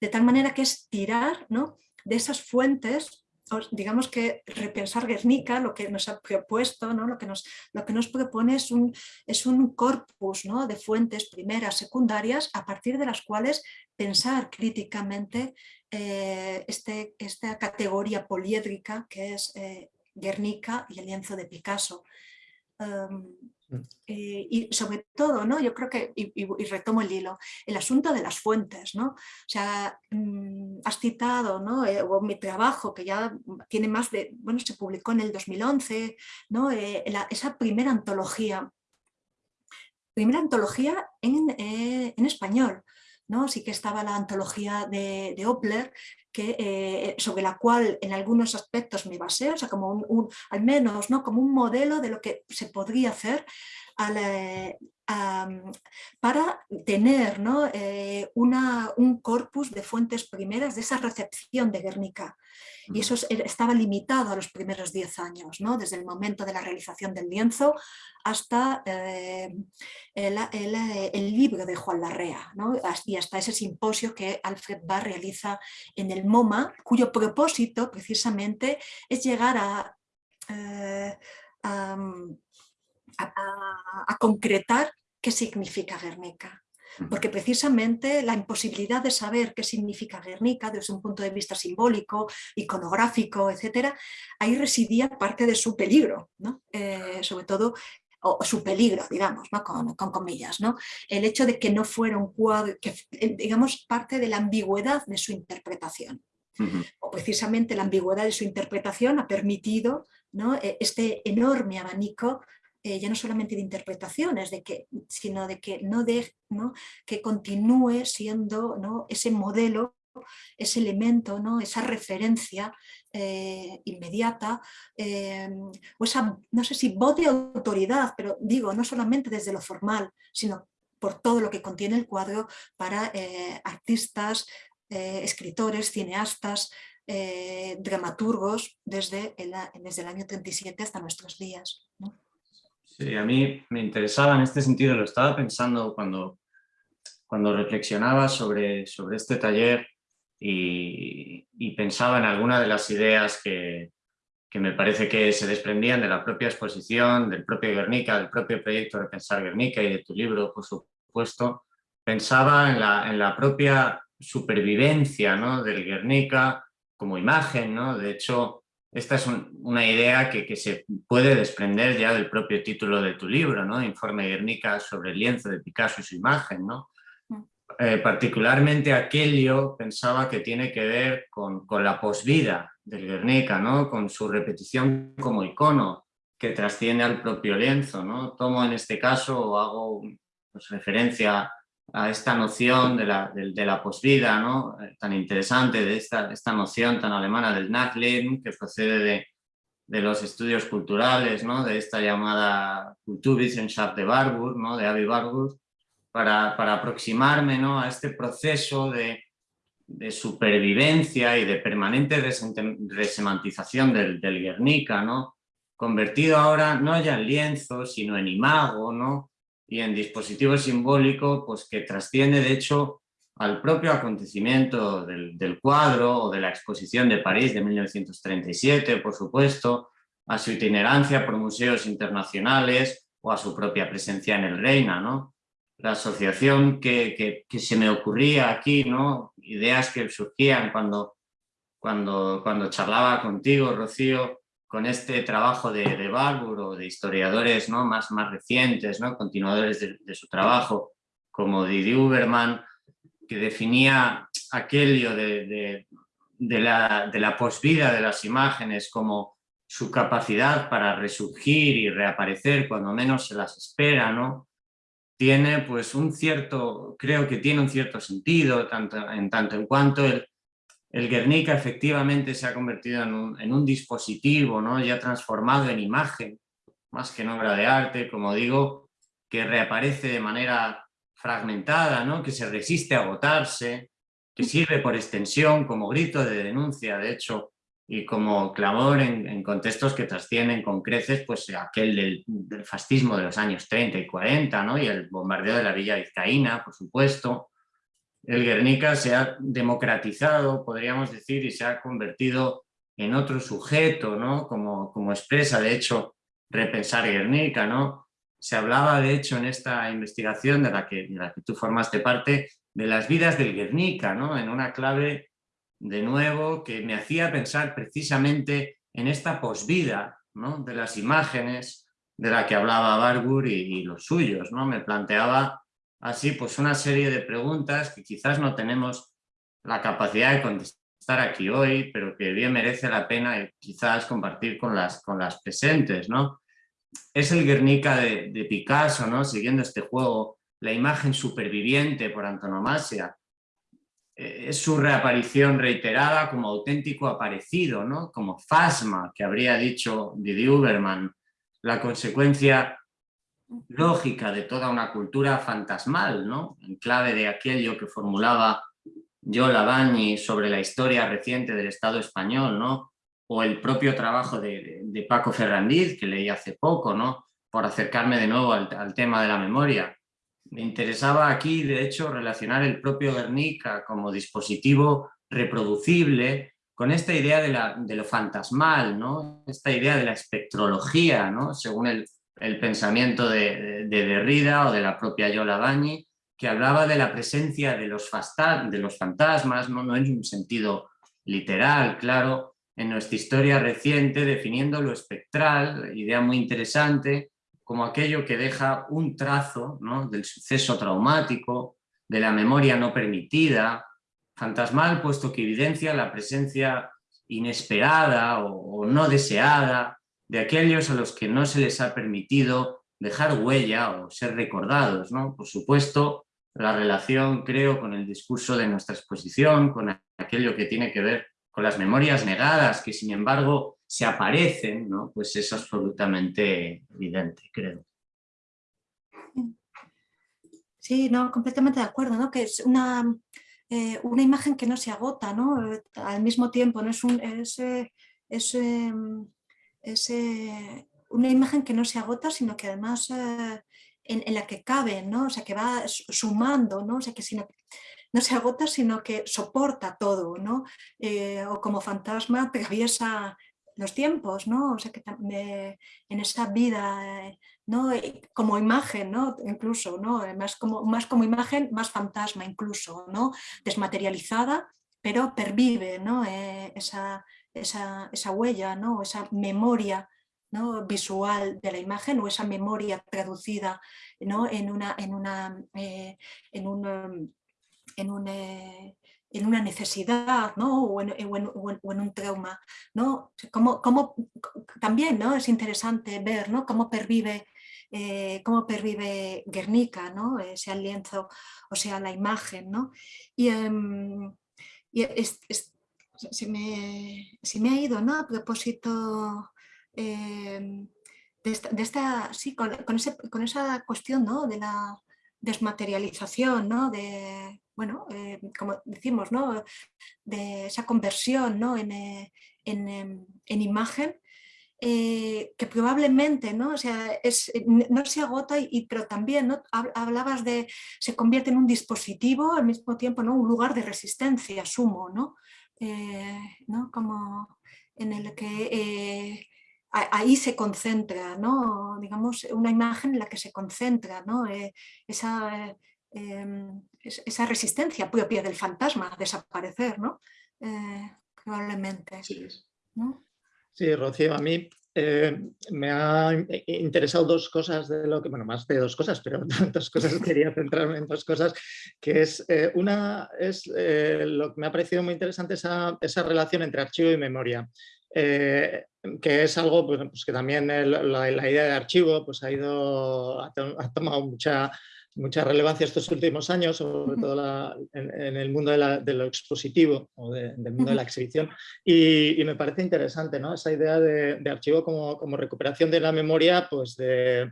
De tal manera que es tirar ¿no? de esas fuentes digamos que repensar Guernica, lo que nos ha propuesto, ¿no? lo, que nos, lo que nos propone es un, es un corpus ¿no? de fuentes primeras, secundarias, a partir de las cuales pensar críticamente eh, este, esta categoría poliédrica que es eh, Guernica y el lienzo de Picasso. Em, mm. eh, y sobre todo, ¿no? yo creo que, y, retomo el hilo, el asunto de las fuentes. ¿no? O sea, mm, has citado ¿no? mi trabajo que ya tiene más de, bueno, se publicó en el 2011, ¿no? esa primera antología, primera antología en, en español. ¿No? Sí que estaba la antología de, de Opler, que, eh, sobre la cual en algunos aspectos me basé, o sea, como un, al menos ¿no? como un modelo de lo que se podría hacer para tener ¿no? Eh, una, un corpus de fuentes primeras de esa recepción de Guernica. Y eso estaba limitado a los primeros 10 años, ¿no? desde el momento de la realización del lienzo hasta eh, el, libro de Juan Larrea ¿no? y hasta ese simposio que Alfred Barr realiza en el MoMA, cuyo propósito precisamente es llegar a, eh, a concretar qué significa Guernica porque precisamente la imposibilidad de saber qué significa Guernica desde un punto de vista simbólico, iconográfico, etcétera, ahí residía parte de su peligro, ¿no? Eh, sobre todo o su peligro, digamos, ¿no? con, comillas, ¿no? el hecho de que no fuera un cuadro, que, eh, digamos, parte de la ambigüedad de su interpretación. O precisamente la ambigüedad de su interpretación ha permitido ¿no? E, este enorme abanico eh, ya no solamente de interpretaciones, de que, sino de que, no de, ¿no? que continúe siendo ¿no? ese modelo ese elemento, ¿no? esa referencia eh, inmediata, eh, o esa, no sé si voz de autoridad, pero digo, no solamente desde lo formal, sino por todo lo que contiene el cuadro para artistas, escritores, cineastas, dramaturgos desde el, desde el año 37 hasta nuestros días. Sí, a mí me interesaba en este sentido, lo estaba pensando cuando, cuando reflexionaba sobre, sobre este taller y, pensaba en alguna de las ideas que, que me parece que se desprendían de la propia exposición, del propio Guernica, del propio proyecto de Pensar Guernica y de tu libro, por supuesto, pensaba en la, en la propia supervivencia ¿no? del Guernica como imagen. ¿no? De hecho, esta es una idea que, que, se puede desprender ya del propio título de tu libro, ¿no? Informe Guernica sobre el lienzo de Picasso y su imagen. ¿no? Mm. Eh, particularmente aquello pensaba que tiene que ver con, con la posvida del Guernica, ¿no? con su repetición como icono que trasciende al propio lienzo. ¿no? Tomo en este caso o hago pues, referencia a esta noción de la, de, la posvida, ¿no? Eh, tan interesante, de esta, esta noción tan alemana del Nachleben, que procede de, de los estudios culturales, ¿no? de esta llamada Kulturwissenschaft de Warburg, ¿no? de Avi Warburg, para, para aproximarme ¿no? a este proceso de, de supervivencia y de permanente resemantización del, del Guernica, ¿no? convertido ahora no ya en lienzo, sino en imago, ¿no? Y en dispositivo simbólico pues, que trasciende de hecho al propio acontecimiento del, del, cuadro o de la exposición de París de 1937, por supuesto, a su itinerancia por museos internacionales o a su propia presencia en el Reina. ¿no? La asociación que, que, que se me ocurría aquí, ¿no? ideas que surgían cuando, cuando, cuando charlaba contigo, Rocío, con este trabajo de, de Barbour o de historiadores ¿no? más, más recientes, ¿no? continuadores de, su trabajo, como Didi Uberman, que definía aquello de, de, la, la posvida de las imágenes como su capacidad para resurgir y reaparecer cuando menos se las espera, ¿no? tiene pues un cierto, creo que tiene un cierto sentido, tanto, en tanto en cuanto el, el Guernica efectivamente se ha convertido en un, dispositivo ¿no? ya transformado en imagen, más que en obra de arte, como digo, que reaparece de manera fragmentada, ¿no? que se resiste a agotarse, que sirve por extensión como grito de denuncia, de hecho, y como clamor en, contextos que trascienden con creces pues, aquel del, del, fascismo de los años 30 y 40, ¿no? y el bombardeo de la Villa Vizcaína, por supuesto, el Guernica se ha democratizado, podríamos decir, y se ha convertido en otro sujeto, ¿no? Como, como expresa, de hecho, repensar Guernica, ¿no? Se hablaba, de hecho, en esta investigación de la que, de la que tú formaste parte, de las vidas del Guernica, ¿no? En una clave, de nuevo, que me hacía pensar precisamente en esta posvida, ¿no? De las imágenes de la que hablaba Barbour y, y los suyos, ¿no? Me planteaba así pues una serie de preguntas que quizás no tenemos la capacidad de contestar aquí hoy, pero que bien merece la pena quizás compartir con las, con las presentes. ¿no? Es el Guernica de, Picasso, ¿no? siguiendo este juego, la imagen superviviente por antonomasia, eh, es su reaparición reiterada como auténtico aparecido, ¿no? como fasma, que habría dicho Didi Uberman, la consecuencia lógica de toda una cultura fantasmal, ¿no? en clave de aquello que formulaba Yola Bañi sobre la historia reciente del Estado español, ¿no? o el propio trabajo de, Paco Ferrandiz, que leí hace poco, ¿no? por acercarme de nuevo al, al, tema de la memoria. Me interesaba aquí, de hecho, relacionar el propio Guernica como dispositivo reproducible con esta idea de, la, de lo fantasmal, ¿no? esta idea de la espectrología, ¿no? según el, el pensamiento de, de, Derrida o de la propia Yola Bañi, que hablaba de la presencia de los, de los fantasmas, ¿no? no en un sentido literal, claro, en nuestra historia reciente, definiendo lo espectral, idea muy interesante, como aquello que deja un trazo ¿no? del suceso traumático, de la memoria no permitida, fantasmal puesto que evidencia la presencia inesperada o no deseada de aquellos a los que no se les ha permitido dejar huella o ser recordados. ¿no? Por supuesto, la relación, creo, con el discurso de nuestra exposición, con aquello que tiene que ver con las memorias negadas, que sin embargo se aparecen, ¿no? pues es absolutamente evidente, creo. Sí, no, completamente de acuerdo, ¿no? que es una, eh, una imagen que no se agota, ¿no? al mismo tiempo, ¿no? es, un, es, es em, es una imagen que no se agota, sino que además eh, en, la que cabe, ¿no? o sea, que va sumando, ¿no? o sea, que no se agota, sino que soporta todo, ¿no? Eh, o como fantasma atraviesa los tiempos, ¿no? O sea, que en esa vida, ¿no? Como imagen, ¿no? Incluso, ¿no? Más como, más como imagen, más fantasma incluso, ¿no? Desmaterializada, pero pervive, ¿no? Eh, esa, esa, esa, huella, ¿no? Esa memoria ¿no? visual de la imagen o esa memoria traducida ¿no? en, una, en, una, eh, en, un, en un eh, en una necesidad ¿no? o, en, un trauma. ¿no? Como, como, también ¿no? es interesante ver ¿no? cómo, pervive, eh, cómo pervive Guernica, ¿no? sea el lienzo o sea la imagen. ¿no? Y, em, se, me, me, ha ido ¿no? a propósito em, de esta, sí, con, con, ese, con, esa cuestión ¿no? de la desmaterialización, ¿no? de, bueno, eh, como decimos, ¿no? de esa conversión ¿no? en, eh, em, en, imagen, eh, que probablemente ¿no? O sea, es, no se agota, y, pero también ¿no? hablabas de se convierte en un dispositivo al mismo tiempo ¿no? un lugar de resistencia, sumo, ¿no? ¿No? como en el que ahí se concentra, ¿no? digamos, una imagen en la que se concentra ¿no? esa Em, esa resistencia propia del fantasma a desaparecer, ¿no? Eh, probablemente. Sí. Rocío, a mí eh, me ha interesado dos cosas de lo que, bueno, más de dos cosas, pero dos cosas, quería centrarme en dos cosas, que es, eh, una es lo que me ha parecido muy interesante, esa, esa relación entre archivo y memoria. que es algo pues, que también la, idea de archivo pues, ha, ido, ha tomado mucha mucha relevancia estos últimos años, sobre todo en, el mundo de, lo expositivo o del mundo de la exhibición. Y, me parece interesante ¿no? esa idea de, archivo como, como, recuperación de la memoria pues de,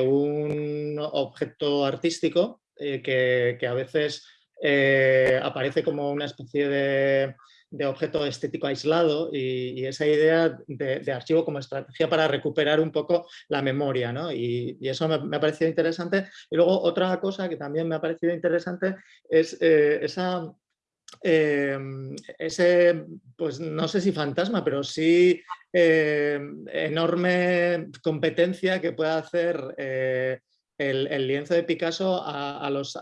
un objeto artístico eh, que, que, a veces eh, aparece como una especie de de objeto estético aislado y, esa idea de, archivo como estrategia para recuperar un poco la memoria. ¿no? Y, eso me, ha parecido interesante. Y luego otra cosa que también me ha parecido interesante es eh, esa... Em, ese, pues no sé si fantasma, pero sí em, enorme competencia que puede hacer eh, el, lienzo de Picasso a, los,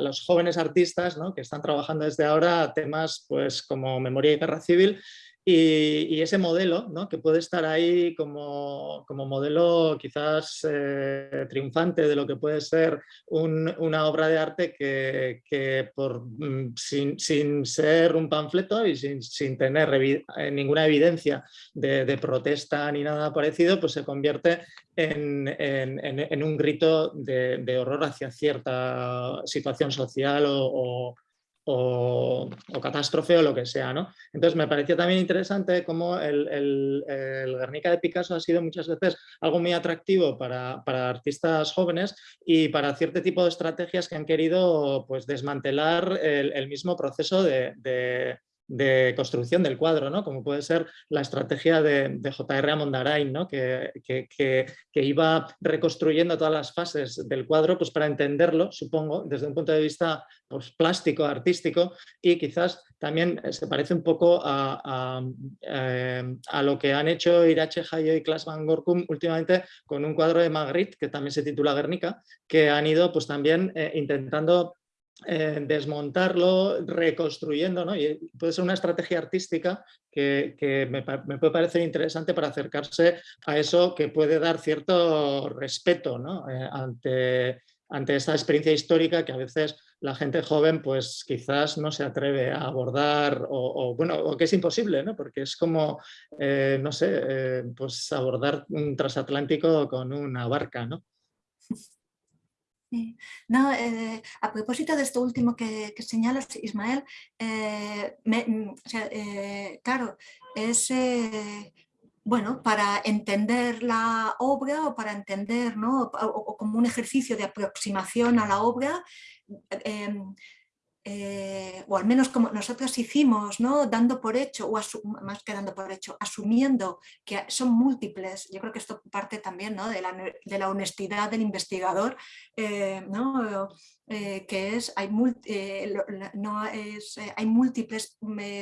los, jóvenes artistas que están trabajando desde ahora temas pues, como memoria y guerra civil y, ese modelo, ¿no? que puede estar ahí como, como modelo quizás eh, triunfante de lo que puede ser una obra de arte que, que por, mm, sin, sin, ser un panfleto y sin, sin tener eh, ninguna evidencia de, protesta ni nada parecido, pues se convierte en, en, un grito de, horror hacia cierta situación social o, catástrofe o lo que sea. ¿no? Entonces me pareció también interesante cómo el, el, Guernica de Picasso ha sido muchas veces algo muy atractivo para, para, artistas jóvenes y para cierto tipo de estrategias que han querido pues, desmantelar el, mismo proceso de construcción del cuadro, ¿no? como puede ser la estrategia de, de J.R. Amondarain, ¿no? que, que, iba reconstruyendo todas las fases del cuadro pues, para entenderlo, supongo, desde un punto de vista pues, plástico, artístico, y quizás también se parece un poco a, a, eh, lo que han hecho Irache Hayo y Klaas van Gorkum últimamente con un cuadro de Magritte, que también se titula Guernica, que han ido pues, también eh, intentando eh, desmontarlo, reconstruyendo, ¿no? puede ser una estrategia artística que, me, puede parecer interesante para acercarse a eso que puede dar cierto respeto ¿no? Eh, ante, ante esta experiencia histórica que a veces la gente joven pues quizás no se atreve a abordar o, bueno, o que es imposible, ¿no? porque es como, eh, no sé, pues abordar un transatlántico con una barca, ¿no? No, eh, a propósito de esto último que, señalas, Ismael, eh, mm, eh, claro, es bueno, para entender la obra o para entender, ¿no? o, como un ejercicio de aproximación a la obra, em, eh, o al menos como nosotros hicimos, ¿no? dando por hecho, o más que dando por hecho, asumiendo que son múltiples, yo creo que esto parte también ¿no? de, la, honestidad del investigador, eh, ¿no? Eh, que es hay, no es, hay múltiples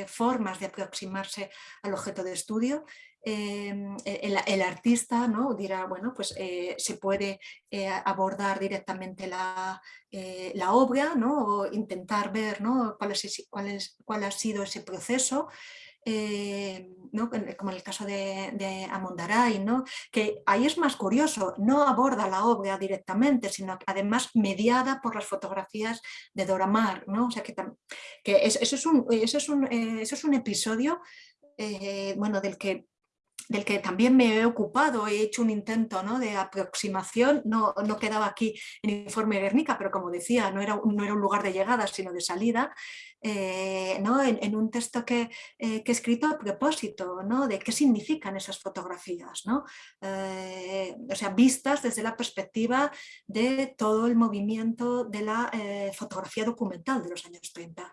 formas de aproximarse al objeto de estudio Em, e, el, artista ¿no? dirá, bueno, pues eh, se puede eh, abordar directamente la, eh, la, obra ¿no? o intentar ver ¿no? cuál, es, cuál, es, cuál ha sido ese proceso. ¿no? como en el caso de, de Amondaray, ¿no? que ahí es más curioso, no aborda la obra directamente, sino además mediada por las fotografías de Dora Maar. ¿no? O sea que, que eso, es un, eso, es un, eso es un episodio bueno, del que del que también me he ocupado, he hecho un intento de aproximación, no, no, quedaba aquí en informe Guernica, pero como decía, no era, no era un lugar de llegada, sino de salida, eh, ¿no? en, un texto que, eh, que, he escrito a propósito ¿no? de qué significan esas fotografías, ¿no? Eh, o sea, vistas desde la perspectiva de todo el movimiento de la fotografía documental de los años 30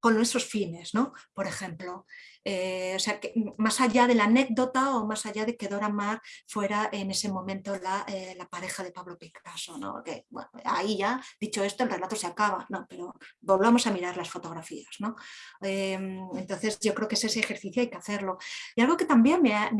con nuestros fines, ¿no? Por ejemplo, eh, o sea, que más allá de la anécdota o más allá de que Dora Maar fuera en ese momento la, eh, pareja de Pablo Picasso, ¿no? Que, ahí ya, dicho esto, el relato se acaba, ¿no? Pero volvamos a mirar las fotografías, ¿no? Em, entonces yo creo que ese ejercicio hay que hacerlo. Y algo que también me ha,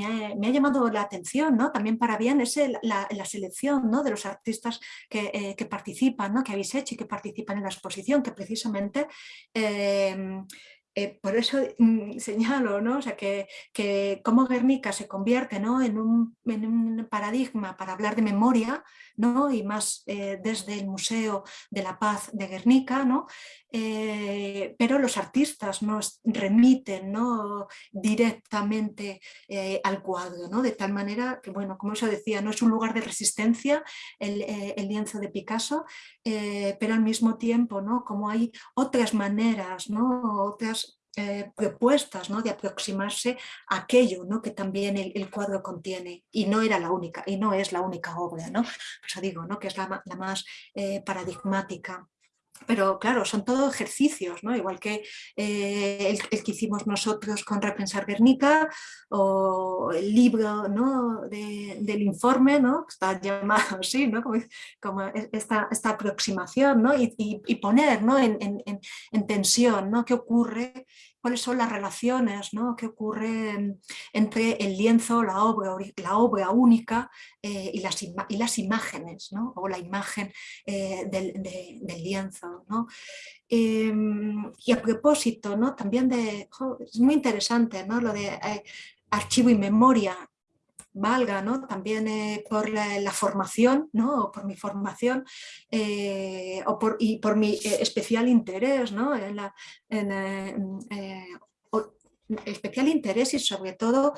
llamado la atención, ¿no? También para bien, es la, selección ¿no? de los artistas que, eh, que, participan, ¿no? que habéis hecho y que participan en la exposición, que precisamente em, eh, por eso mm, señalo ¿no? o sea, que, que cómo Guernica se convierte ¿no? en, un, en, un, paradigma para hablar de memoria ¿no? y más eh, desde el Museo de la Paz de Guernica, ¿no? Eh, pero los artistas nos remiten ¿no? directamente al cuadro, ¿no? de tal manera que, bueno, como eso decía, no es un lugar de resistencia el, lienzo de Picasso, pero al mismo tiempo ¿no? como hay otras maneras, ¿no? otras eh, propuestas ¿no? de aproximarse a aquello ¿no? que también el, cuadro contiene y no era la única y no es la única obra, ¿no? Digo ¿no? que es la, la más eh, paradigmática. Pero claro, son todos ejercicios, ¿no? igual que eh, el, que hicimos nosotros con Repensar Guernica o el libro ¿no? del informe, ¿no? está llamado así, ¿no? como, esta, esta, aproximación ¿no? y, y, poner ¿no? en, en, en, tensión ¿no? qué ocurre cuáles son las relaciones ¿no? que ocurren entre el lienzo, la obra, única eh, y, las y, las imágenes, ¿no? o la imagen eh, del, lienzo. ¿no? Em, y a propósito, ¿no? también de, es muy interesante ¿no? lo de eh, archivo y memoria, valga ¿no? también eh, por la, formación, ¿no? o por mi formación eh, o por, y por mi eh, especial interés ¿no? en especial interés y sobre todo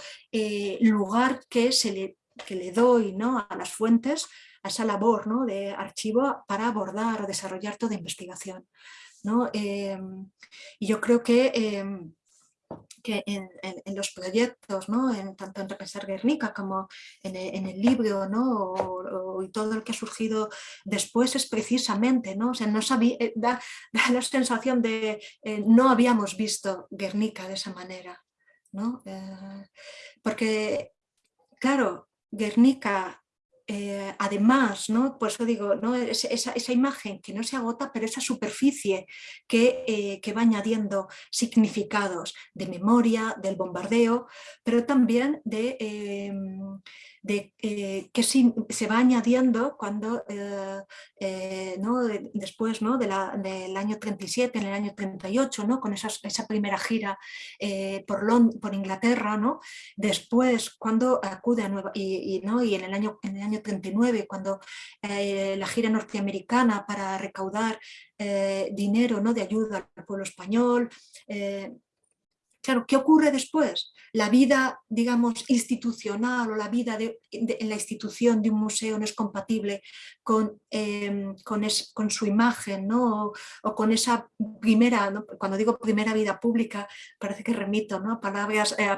lugar que, se le, que le doy ¿no? a las fuentes, a esa labor ¿no? de archivo para abordar o desarrollar toda investigación. ¿no? y yo creo que que en, los proyectos, ¿no? en, tanto en Repensar Guernica como en, el libro ¿no? y todo lo que ha surgido después es precisamente, ¿no? O sea, no eh, da, la sensación de eh, no habíamos visto Guernica de esa manera. ¿no? Eh, porque, claro, Guernica eh, además, ¿no? por eso digo, ¿no? esa, imagen que no se agota, pero esa superficie que, eh, que, va añadiendo significados de memoria, del bombardeo, pero también de, em, de eh, que se va añadiendo cuando eh, eh, ¿no? después ¿no? De la, del año 37, en el año 38, ¿no? con esa primera gira por, por Inglaterra, ¿no? después cuando acude a Nueva y, ¿no? y en, el año, en el año 39, cuando la gira norteamericana para recaudar dinero ¿no? de ayuda al pueblo español, Claro, ¿qué ocurre después? La vida, digamos, institucional o la vida en la institución de un museo no es compatible con, em, con, su imagen, ¿no? O, con esa primera, cuando digo primera vida pública, parece que remito ¿no? a, palabras, eh,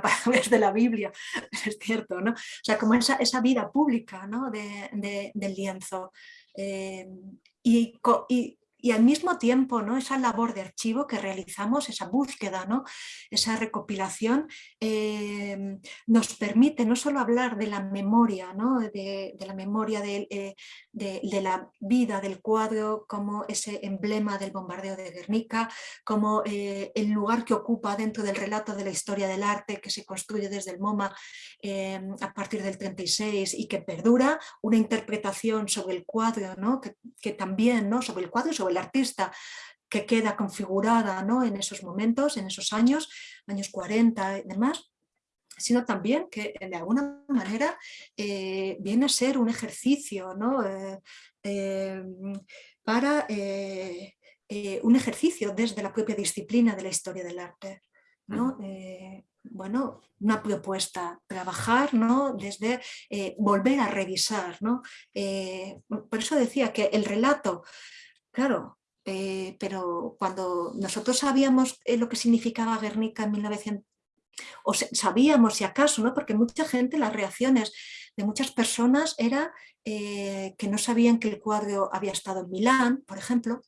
de la Biblia, es cierto, ¿no? O sea, como esa, esa vida pública ¿no? de, del lienzo. Em, y y al mismo tiempo ¿no? esa labor de archivo que realizamos, esa búsqueda, ¿no? esa recopilación, eh, nos permite no solo hablar de la memoria, ¿no? de, la memoria eh, de, la vida del cuadro como ese emblema del bombardeo de Guernica, como eh, el lugar que ocupa dentro del relato de la historia del arte que se construye desde el MoMA a partir del 36 y que perdura, una interpretación sobre el cuadro, ¿no? que, también ¿no? sobre el cuadro y sobre el artista que queda configurada ¿no? en esos momentos, en esos años, años 40 y demás, sino también que de alguna manera eh, viene a ser un ejercicio ¿no? Eh, eh, para un ejercicio desde la propia disciplina de la historia del arte. ¿no? bueno, una propuesta, trabajar ¿no? desde volver a revisar. ¿no? por eso decía que el relato, claro, eh, pero cuando nosotros sabíamos eh, lo que significaba Guernica en 1900, o sabíamos si acaso, ¿no? porque mucha gente, las reacciones de muchas personas era eh, que no sabían que el cuadro había estado en Milán, por ejemplo,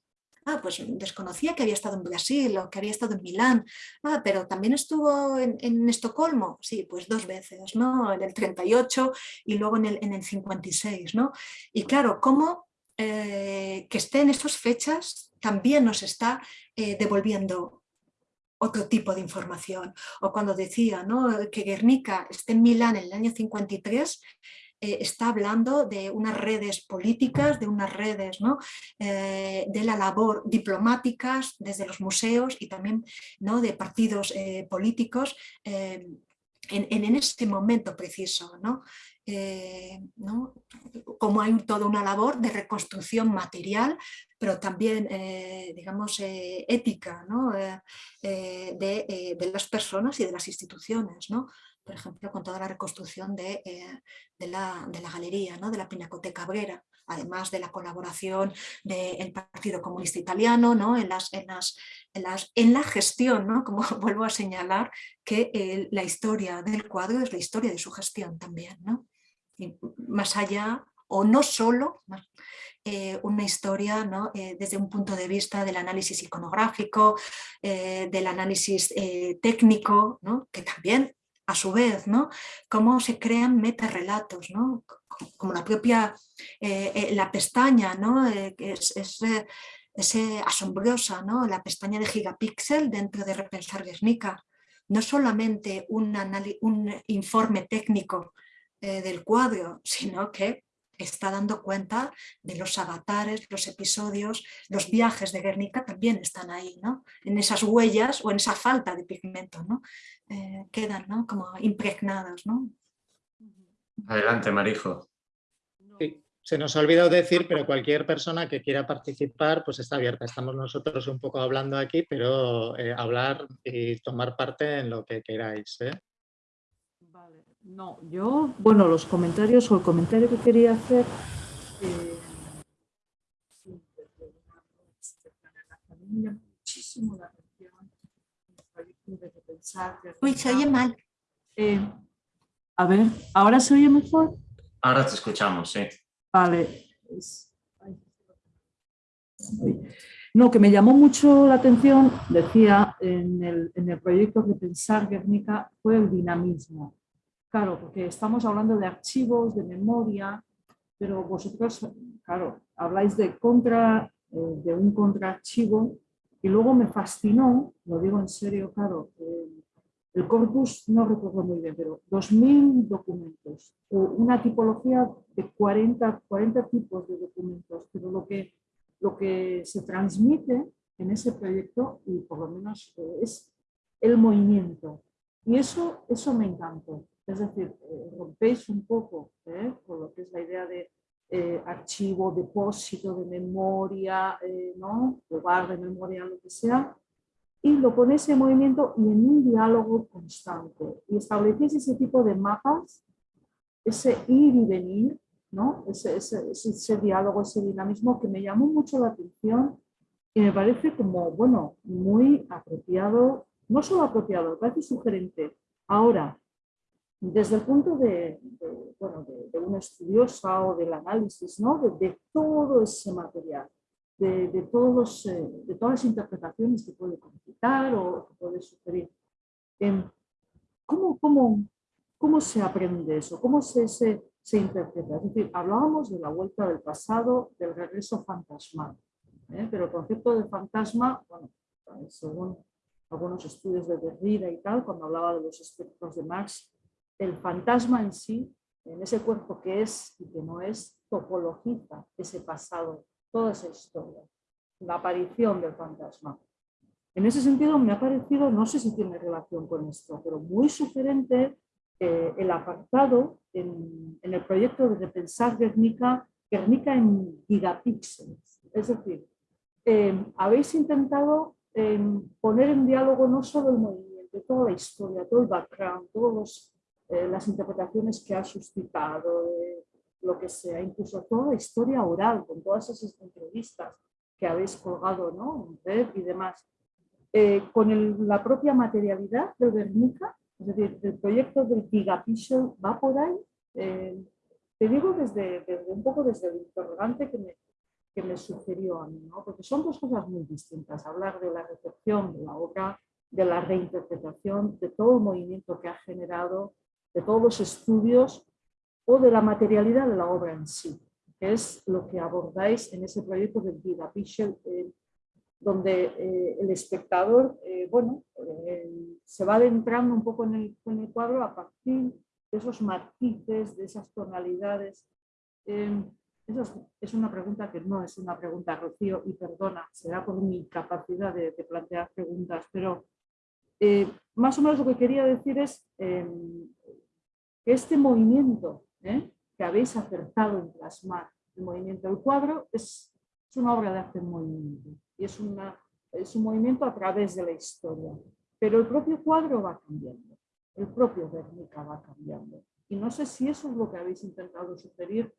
ah, pues desconocía que había estado en Brasil o que había estado en Milán, ah, pero también estuvo en, Estocolmo, sí, pues dos veces, ¿no? en el 38 y luego en el, en el 56. ¿no? Y claro, ¿cómo que esté en esas fechas también nos está eh, devolviendo otro tipo de información. O cuando decía que Guernica esté en Milán en el año 53, eh, está hablando de unas redes políticas, de unas redes ¿no? Eh, de la labor diplomáticas desde los museos y también ¿no? de partidos políticos en, en, ese momento preciso. ¿no? Eh, como hay toda una labor de reconstrucción material, pero también, eh, digamos, eh, ética de, las personas y de las instituciones. Por ejemplo, con toda la reconstrucción de, la, galería, de la Pinacoteca Cabrera, además de la colaboración del Partido Comunista Italiano en, las, en, las, en, la gestión, como vuelvo a señalar, que la historia del cuadro es la historia de su gestión también. ¿no? Más allá o no solo eh, una historia ¿no? Eh, desde un punto de vista del análisis iconográfico, eh, del análisis técnico, ¿no? que también a su vez, ¿no? cómo se crean metarrelatos, ¿no? como la propia la pestaña, ¿no? es, es, asombrosa, ¿no? la pestaña de gigapíxel dentro de Repensar Guernica, no solamente un, un informe técnico eh, del cuadro, sino que está dando cuenta de los avatares, los episodios, los viajes de Guernica también están ahí, ¿no? En esas huellas o en esa falta de pigmento, ¿no? Eh, quedan ¿no? como impregnados, ¿no? Adelante, Marijo. se nos ha olvidado decir, pero cualquier persona que quiera participar, pues está abierta. Estamos nosotros un poco hablando aquí, pero eh, hablar y tomar parte en lo que queráis. ¿eh? No, yo, bueno, los comentarios o el comentario que quería hacer... Eh, muchísimo la atención de pensar... Uy, se oye mal. Eh, a ver, ¿ahora se oye mejor? Ahora te escuchamos, sí. Vale. No, que me llamó mucho la atención, decía, en el, en el proyecto de Pensar Guernica, fue el dinamismo. Claro, porque estamos hablando de archivos, de memoria, pero vosotros, claro, habláis de, contra, eh, de un contraarchivo y luego me fascinó, lo digo en serio, claro, el corpus no recuerdo muy bien, pero 2.000 documentos, una tipología de 40, 40 tipos de documentos, pero lo que, lo que se transmite en ese proyecto, y por lo menos eh, es el movimiento. Y eso, eso me encantó. Es decir, eh, rompéis un poco ¿eh? con lo que es la idea de eh, archivo, depósito de memoria, ¿no? lugar de memoria, lo que sea, y lo ponéis en movimiento y en un diálogo constante. Y establecéis ese tipo de mapas, ese ir y venir, ¿no? ese, ese, ese diálogo, ese dinamismo que me llamó mucho la atención y me parece como, bueno, muy apropiado, no solo apropiado, me parece sugerente. Ahora, desde el punto de, bueno, de, una estudiosa o del análisis ¿no? de, todo ese material. de, todos eh, de todas las interpretaciones que puede concitar o que puede sugerir. Em, ¿Cómo, cómo, cómo se aprende eso? ¿Cómo se, se, se, interpreta? Es decir, hablábamos de la vuelta del pasado, del regreso fantasmal, ¿eh? pero el concepto de fantasma, bueno, según algunos estudios de Derrida y tal, cuando hablaba de los espectros de Marx, el fantasma en sí, en ese cuerpo que es y que no es, topologiza ese pasado toda esa historia, la aparición del fantasma. En ese sentido me ha parecido, no sé si tiene relación con esto, pero muy sugerente eh, el apartado en, el proyecto de repensar Guernica, Guernica en gigapíxeles. Es decir, eh, habéis intentado eh, poner en diálogo no solo el movimiento, toda la historia, todo el background, todas las interpretaciones que ha suscitado, lo que sea, incluso toda la historia oral, con todas esas entrevistas que habéis colgado ¿no? en red y demás, eh, con la propia materialidad del Guernica, es decir, el proyecto del Gigapixel va por ahí. Eh, te digo desde, un poco desde el interrogante que me, que me sugirió a mí, ¿no? porque son dos cosas muy distintas, hablar de la recepción de la obra, de la reinterpretación, de todo el movimiento que ha generado, de todos los estudios o de la materialidad de la obra en sí, que es lo que abordáis en ese proyecto del Vida eh, donde eh, el espectador eh, bueno, se va adentrando un poco en el, en el, cuadro a partir de esos matices, de esas tonalidades. Em, es, una pregunta que no es una pregunta, Rocío, y perdona, será por mi capacidad de, de plantear preguntas, pero más o menos lo que quería decir es em, que este movimiento ¿eh? que habéis acertado en plasmar el movimiento. del cuadro es, una obra de arte en movimiento y es, una, es un movimiento a través de la historia. Pero el propio cuadro va cambiando, el propio Guernica va cambiando. Y no sé si eso es lo que habéis intentado sugerir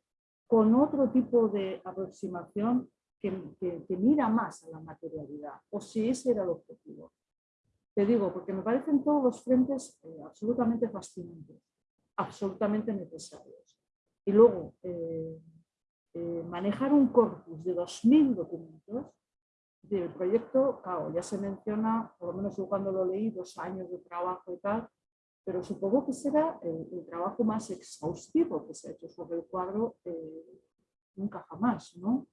con otro tipo de aproximación que, que, mira más a la materialidad, o si ese era el objetivo. Te digo, porque me parecen todos los frentes eh, absolutamente fascinantes absolutamente necesarios. Y luego, eh, eh, manejar un corpus de 2.000 documentos, del proyecto, claro, ya se menciona, por lo menos yo cuando lo leí, dos años de trabajo y tal, pero supongo que será el, trabajo más exhaustivo que se ha hecho sobre el cuadro eh, nunca jamás, ¿no?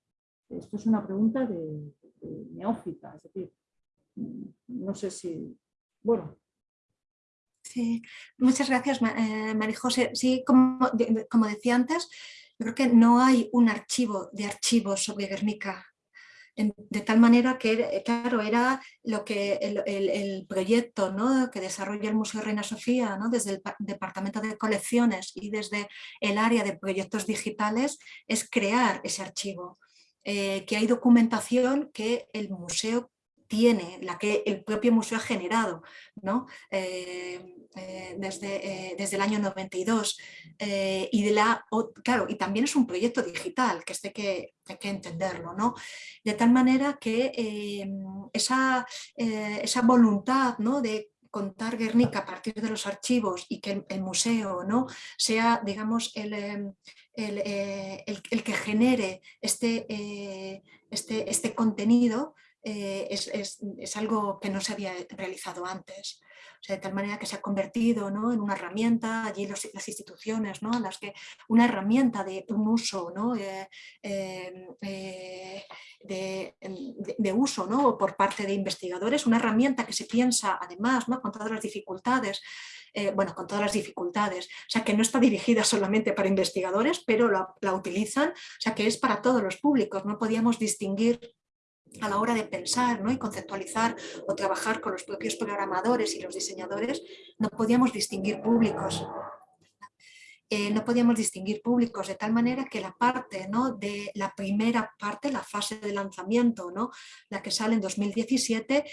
Esto es una pregunta de, de neófita, es decir, no sé si, bueno, Sí, muchas gracias, eh, María José. Sí, como, como decía antes, yo creo que no hay un archivo de archivos sobre Guernica de tal manera que, claro, era lo que el, proyecto ¿no? que desarrolla el Museo Reina Sofía ¿no? desde el Departamento de Colecciones y desde el área de proyectos digitales es crear ese archivo, eh, que hay documentación que el museo tiene, la que el propio museo ha generado ¿no? Eh, eh, desde, eh, desde, el año 92 y de la, claro, y también es un proyecto digital que este que, hay que entenderlo, ¿no? de tal manera que esa, esa voluntad ¿no? de contar Guernica a partir de los archivos y que el, museo ¿no? sea, digamos, el, el, el, que genere este, este, este contenido, eh, es, algo que no se había realizado antes. de tal manera que se ha convertido ¿no? en una herramienta, allí las instituciones, ¿no? las que, una herramienta de un uso ¿no? Eh, eh, de, uso ¿no? por parte de investigadores, una herramienta que se piensa además ¿no? con todas las dificultades bueno, con todas las dificultades, o sea que no está dirigida solamente para investigadores, pero la, la, utilizan, o sea que es para todos los públicos, no podíamos distinguir a la hora de pensar ¿no? y conceptualizar o trabajar con los propios programadores y los diseñadores, no podíamos distinguir públicos. Eh, no podíamos distinguir públicos de tal manera que la parte ¿no? de la primera parte, la fase de lanzamiento, ¿no? la que sale en 2017,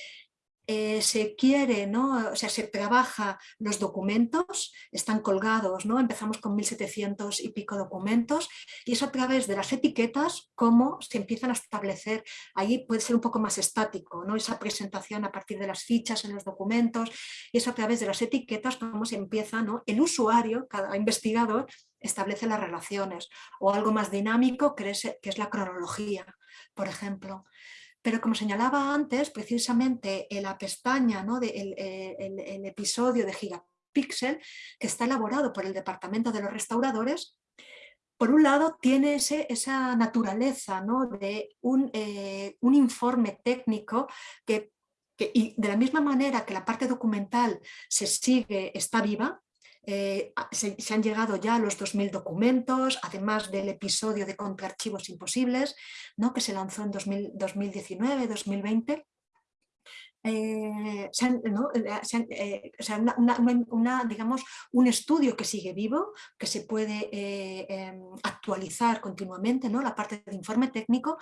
eh, se quiere, o sea, se trabaja los documentos, están colgados, ¿no? empezamos con 1700 y pico documentos y es a través de las etiquetas cómo se empiezan a establecer, ahí puede ser un poco más estático, esa presentación a partir de las fichas en los documentos y es a través de las etiquetas cómo se empieza, el usuario, cada investigador, establece las relaciones o algo más dinámico que es, que es la cronología por ejemplo. Pero como señalaba antes, precisamente en la pestaña, ¿no? de el, episodio de Gigapixel, que está elaborado por el Departamento de los Restauradores, por un lado tiene ese, esa naturaleza ¿no? de un, eh, un, informe técnico que, que, y de la misma manera que la parte documental se sigue, está viva, eh, se, han llegado ya a los 2.000 documentos, además del episodio de Contra Archivos Imposibles, ¿no? que se lanzó en 2019-2020. Digamos, un estudio que sigue vivo, que se puede eh, em, actualizar continuamente, ¿no? la parte de informe técnico,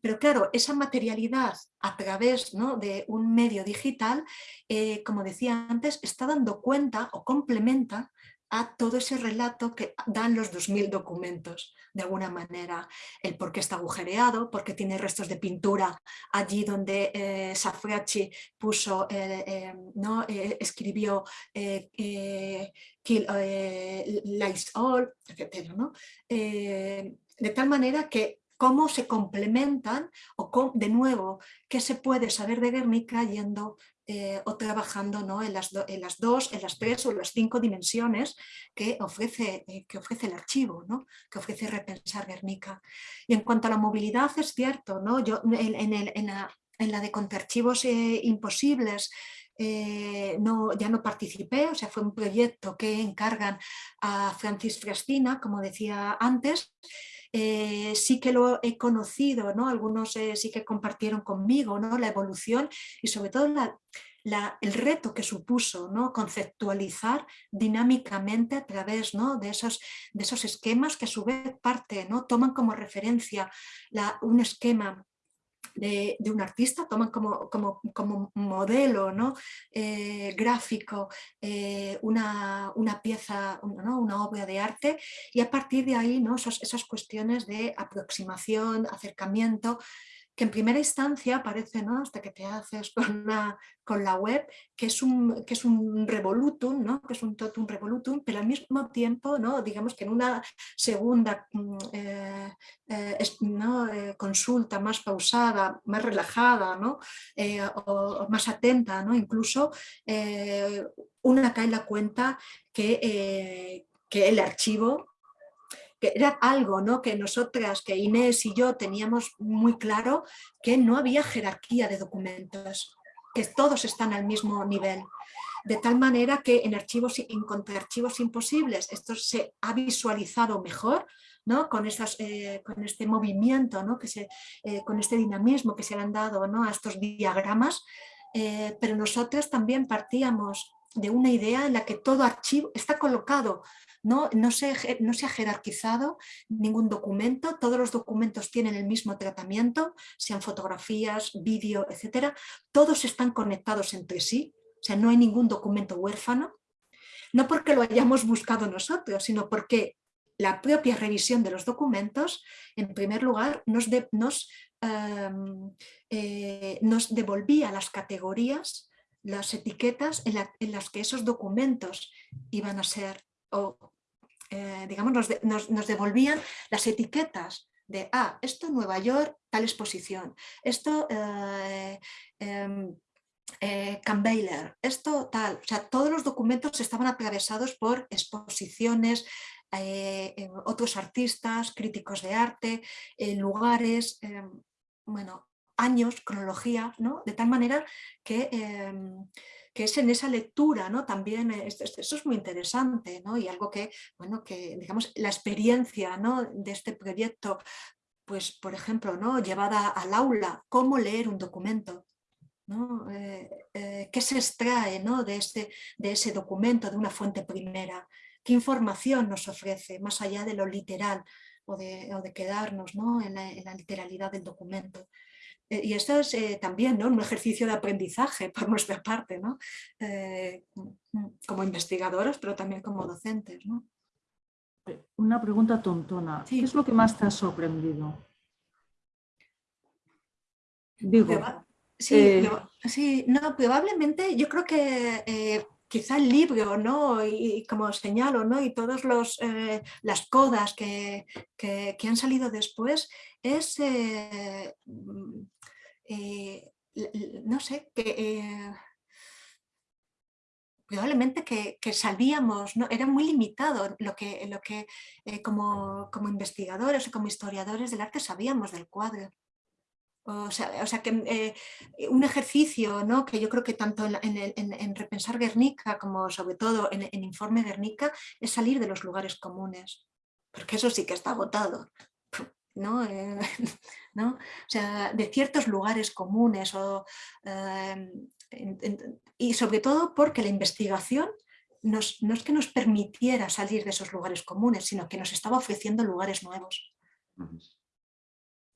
pero claro, esa materialidad a través ¿no? de un medio digital, eh, como decía antes, está dando cuenta o complementa a todo ese relato que dan los 2.000 documentos, de alguna manera, el por qué está agujereado, porque tiene restos de pintura allí donde eh, puso, eh, eh, ¿no? escribió Kill All, etc. ¿no? de tal manera que cómo se complementan o de nuevo qué se puede saber de Guernica yendo eh, o trabajando ¿no? en, las en, las dos, en las tres o las cinco dimensiones que ofrece, eh, que ofrece el archivo, ¿no? que ofrece Repensar Guernica. Y en cuanto a la movilidad es cierto, ¿no? yo en, el, en, la, en la, de contarchivos eh, imposibles no, ya no participé, o sea, fue un proyecto que encargan a Francis Frastina, como decía antes, sí que lo he conocido, ¿no? algunos sí que compartieron conmigo ¿no? la evolución y sobre todo el reto que supuso ¿no? conceptualizar dinámicamente a través ¿no? de, esos, de esos esquemas que a su vez parte, ¿no? toman como referencia un esquema de, un artista, toman como, como, como modelo ¿no? Eh, gráfico eh, una, una, pieza, una obra de arte y a partir de ahí ¿no? esas cuestiones de aproximación, acercamiento, que en primera instancia parece, ¿no? hasta que te haces con, con la web, que es un, que es un revolutum, ¿no? que es un totum revolutum, pero al mismo tiempo, ¿no? digamos que en una segunda mm, eh, eh, eh, consulta más pausada, más relajada, ¿no? o, más atenta, ¿no? incluso una cae en la cuenta que, que el archivo que era algo ¿no? que nosotras, que Inés y yo teníamos muy claro que no había jerarquía de documentos, que todos están al mismo nivel. De tal manera que en archivos, en archivos imposibles esto se ha visualizado mejor, ¿no? con, esas, eh, con este movimiento, ¿no? que se, eh, con este dinamismo que se le han dado ¿no? a estos diagramas, eh, pero nosotros también partíamos de una idea en la que todo archivo está colocado no, no, se, no se ha jerarquizado ningún documento, todos los documentos tienen el mismo tratamiento, sean fotografías, vídeo, etcétera, todos están conectados entre sí, o sea, no hay ningún documento huérfano, no porque lo hayamos buscado nosotros, sino porque la propia revisión de los documentos, en primer lugar, nos, nos, em, eh, nos devolvía las categorías, las etiquetas en, las que esos documentos iban a ser eh, digamos, nos, devolvían las etiquetas de, ah, esto Nueva York, tal exposición, esto eh, em, eh, esto tal, o sea, todos los documentos estaban atravesados por exposiciones, eh, otros artistas, críticos de arte, lugares, em, bueno, años, cronología, ¿no? De tal manera que em, que es en esa lectura, ¿no? También eh, eso es muy interesante, ¿no? Y algo que, bueno, que digamos, la experiencia ¿no? de este proyecto, pues por ejemplo, ¿no? llevada al aula, cómo leer un documento, ¿no? Eh, eh, ¿Qué se extrae ¿no? de, este, de ese documento, de una fuente primera? ¿Qué información nos ofrece, más allá de lo literal o de, o de quedarnos ¿no? en la literalidad del documento? Eh, y esto es eh, también ¿no? un ejercicio de aprendizaje por nuestra parte, ¿no? Eh, mm, como investigadoras, pero también como docentes. ¿no? Una pregunta tontona. ¿Qué es lo que más te ha sorprendido? Digo, sí, sí, no, probablemente yo creo que quizá el libro, ¿no? Y, como señalo, ¿no? Y todas eh, las codas que, han salido después, es, eh, mm, eh, no sé, que probablemente que, sabíamos, ¿no? era muy limitado lo que, lo que como, como investigadores o como historiadores del arte sabíamos del cuadro. O sea, que eh, un ejercicio ¿no? que yo creo que tanto en, Repensar Guernica como sobre todo en, Informe Guernica es salir de los lugares comunes, porque eso sí que está agotado. ¿no? Eh, ¿no? O sea, de ciertos lugares comunes o, em, y sobre todo porque la investigación no es que nos permitiera salir de esos lugares comunes, sino que nos estaba ofreciendo lugares nuevos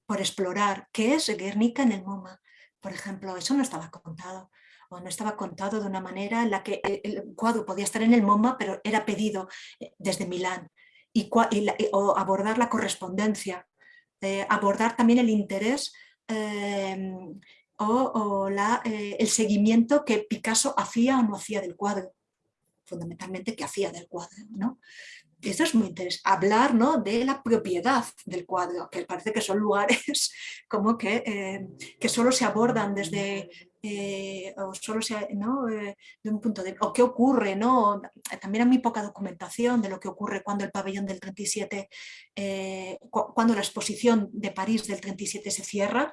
por explorar qué es Guernica en el MoMA. Por ejemplo, eso no estaba contado o no estaba contado de una manera en la que el cuadro podía estar en el MoMA, pero era pedido eh, desde Milán. Y, o abordar la correspondencia, eh, abordar también el interés em, o, eh, el seguimiento que Picasso hacía o no hacía del cuadro fundamentalmente que hacía del cuadro. ¿no? Eso es muy interesante, hablar ¿no? de la propiedad del cuadro, que parece que son lugares como que, eh, que solo se abordan desde, eh, o solo se, ¿no? Eh, de un punto de o qué ocurre, ¿no? también hay muy poca documentación de lo que ocurre cuando el pabellón del 37, cuando la exposición de París del 37 se cierra,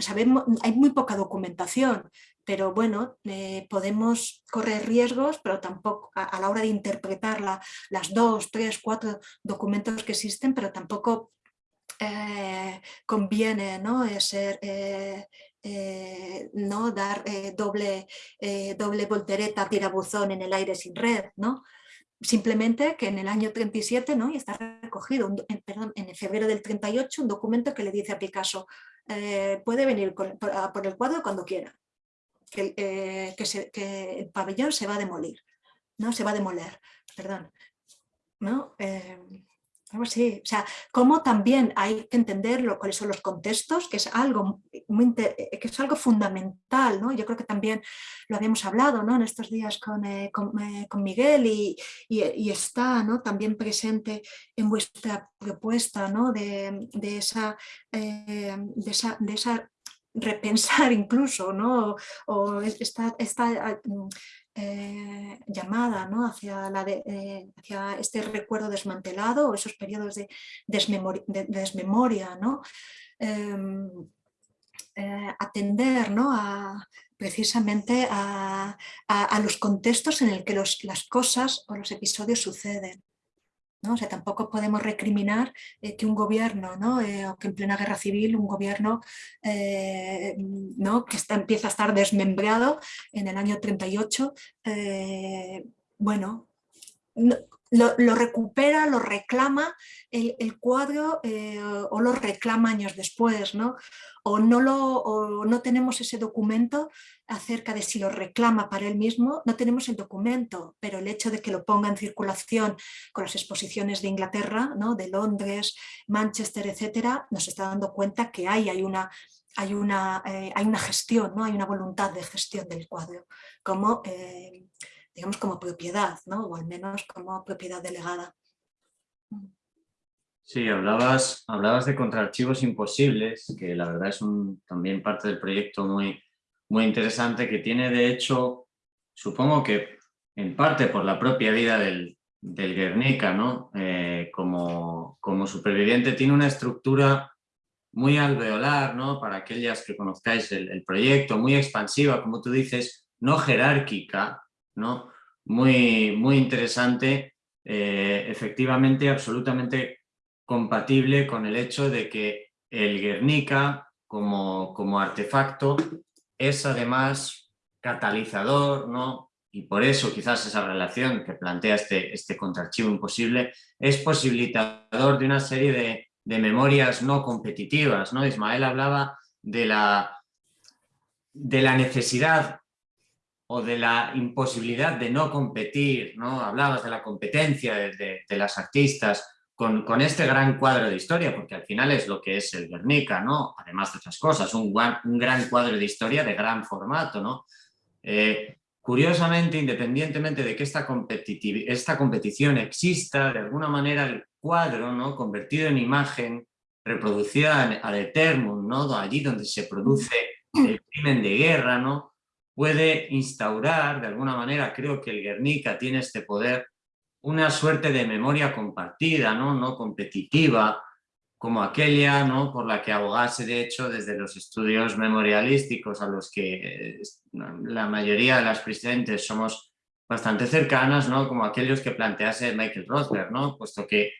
sabemos, hay muy poca documentación, pero bueno, eh, podemos correr riesgos, pero tampoco a, la hora de interpretar las dos, tres, cuatro documentos que existen, pero tampoco eh, conviene ¿no? Eh, ser, ¿no? dar doble, doble voltereta, tirabuzón en el aire sin red, ¿no? simplemente que en el año 37, ¿no? y está recogido, en, perdón, en febrero del 38, un documento que le dice a Picasso, puede venir por, el cuadro cuando quiera que, eh, que, el pabellón se va a demolir, ¿no? Se va a demoler, perdón. ¿no? Eh, algo así. O sea, cómo también hay que entender cuáles son los contextos, que es algo, muy, que es algo fundamental, ¿no? Yo creo que también lo habíamos hablado ¿no? en estos días con, eh, con, Miguel y, y, está ¿no? también presente en vuestra propuesta ¿no? de, de, esa, de, esa, de esa repensar incluso, ¿no? o esta, esta mm, eh, llamada ¿no? hacia, la eh, hacia, este recuerdo desmantelado o esos periodos de, desmemoria, ¿no? Em, eh, atender ¿no? a, precisamente a, a, los contextos en el que los, las cosas o los episodios suceden. ¿No? O sea, tampoco podemos recriminar eh, que un gobierno, ¿no? Eh, o que en plena guerra civil un gobierno eh, ¿no? que está, empieza a estar desmembrado en el año 38, bueno, lo, recupera, lo reclama el, cuadro eh, o lo reclama años después, ¿no? O no, lo, no tenemos ese documento acerca de si lo reclama para él mismo, no tenemos el documento, pero el hecho de que lo ponga en circulación con las exposiciones de Inglaterra, ¿no? de Londres, Manchester, etcétera, nos está dando cuenta que hay, hay una hay una, eh, hay una gestión, ¿no? hay una voluntad de gestión del cuadro, como eh, digamos, como propiedad, ¿no? o al menos como propiedad delegada. Sí, hablabas, hablabas de contraarchivos imposibles, que la verdad es un, también parte del proyecto muy, muy interesante, que tiene de hecho, supongo que en parte por la propia vida del, del Guernica, ¿no? Eh, como, como superviviente, tiene una estructura muy alveolar, ¿no? para aquellas que conozcáis el, el, proyecto, muy expansiva, como tú dices, no jerárquica, ¿no? Muy, muy interesante, eh, efectivamente absolutamente compatible con el hecho de que el Guernica como, como artefacto es además catalizador, ¿no? y por eso quizás esa relación que plantea este, este contraarchivo imposible es posibilitador de una serie de, de memorias no competitivas. ¿no? Ismael hablaba de la, de la necesidad o de la imposibilidad de no competir, ¿no? Hablabas de la competencia de, las artistas con, con, este gran cuadro de historia, porque al final es lo que es el Guernica, ¿no? Además de otras cosas, un, un gran cuadro de historia de gran formato, ¿no? Eh, curiosamente, independientemente de que esta, esta competición exista, de alguna manera el cuadro, ¿no? convertido en imagen, reproducida ad eternum, ¿no? allí donde se produce el crimen de guerra, ¿no? Puede instaurar, de alguna manera, creo que el Guernica tiene este poder, una suerte de memoria compartida, no, no competitiva, como aquella ¿no? por la que abogase de hecho desde los estudios memorialísticos a los que eh, la mayoría de las presidentes somos bastante cercanas, ¿no? como aquellos que plantease Michael Rothberg, ¿no? puesto que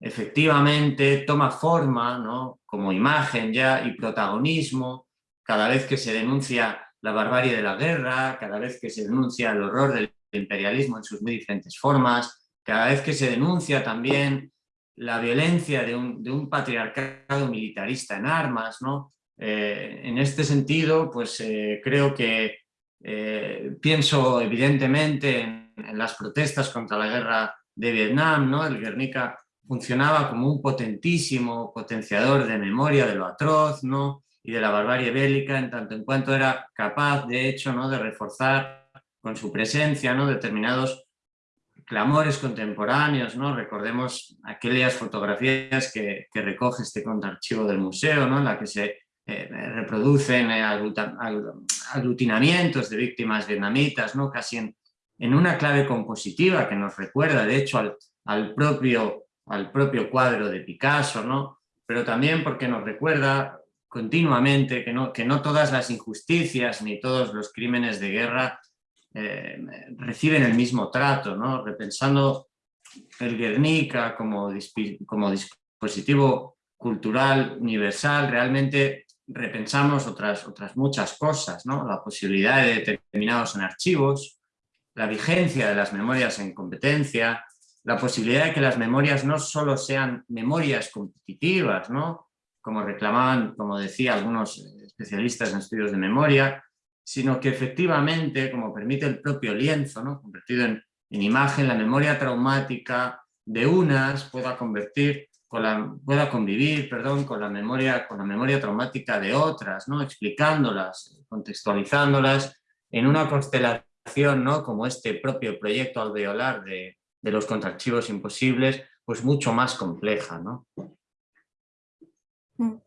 efectivamente toma forma ¿no? como imagen ya y protagonismo cada vez que se denuncia la barbarie de la guerra, cada vez que se denuncia el horror del imperialismo en sus muy diferentes formas, cada vez que se denuncia también la violencia de un, patriarcado militarista en armas, ¿no? Eh, en este sentido, pues eh, creo que eh, pienso evidentemente en, las protestas contra la guerra de Vietnam, ¿no? El Guernica funcionaba como un potentísimo potenciador de memoria de lo atroz, ¿no? Y de la barbarie bélica, en tanto en cuanto era capaz, de hecho, ¿no? de reforzar con su presencia ¿no? determinados clamores contemporáneos, ¿no? Recordemos aquellas fotografías que, recoge este contraarchivo del museo, ¿no? En la que se eh, reproducen eh, aglutinamientos de víctimas vietnamitas, ¿no? Casi en, en, una clave compositiva que nos recuerda, de hecho, al, al, propio, al propio cuadro de Picasso, ¿no? Pero también porque nos recuerda continuamente que no, que no todas las injusticias ni todos los crímenes de guerra eh, reciben el mismo trato, ¿no? repensando el Guernica como, como dispositivo cultural universal, realmente repensamos otras, otras muchas cosas, ¿no? la posibilidad de determinados en archivos, la vigencia de las memorias en competencia, la posibilidad de que las memorias no solo sean memorias competitivas, ¿no? Como reclamaban, como decía algunos especialistas en estudios de memoria, sino que efectivamente, como permite el propio lienzo, ¿no? convertido en, imagen, la memoria traumática de unas pueda convertir con la, pueda convivir perdón, con, la memoria, con la memoria traumática de otras, ¿no? explicándolas, contextualizándolas en una constelación ¿no? como este propio proyecto alveolar de, de los contraarchivos imposibles, pues mucho más compleja. ¿no? Mm.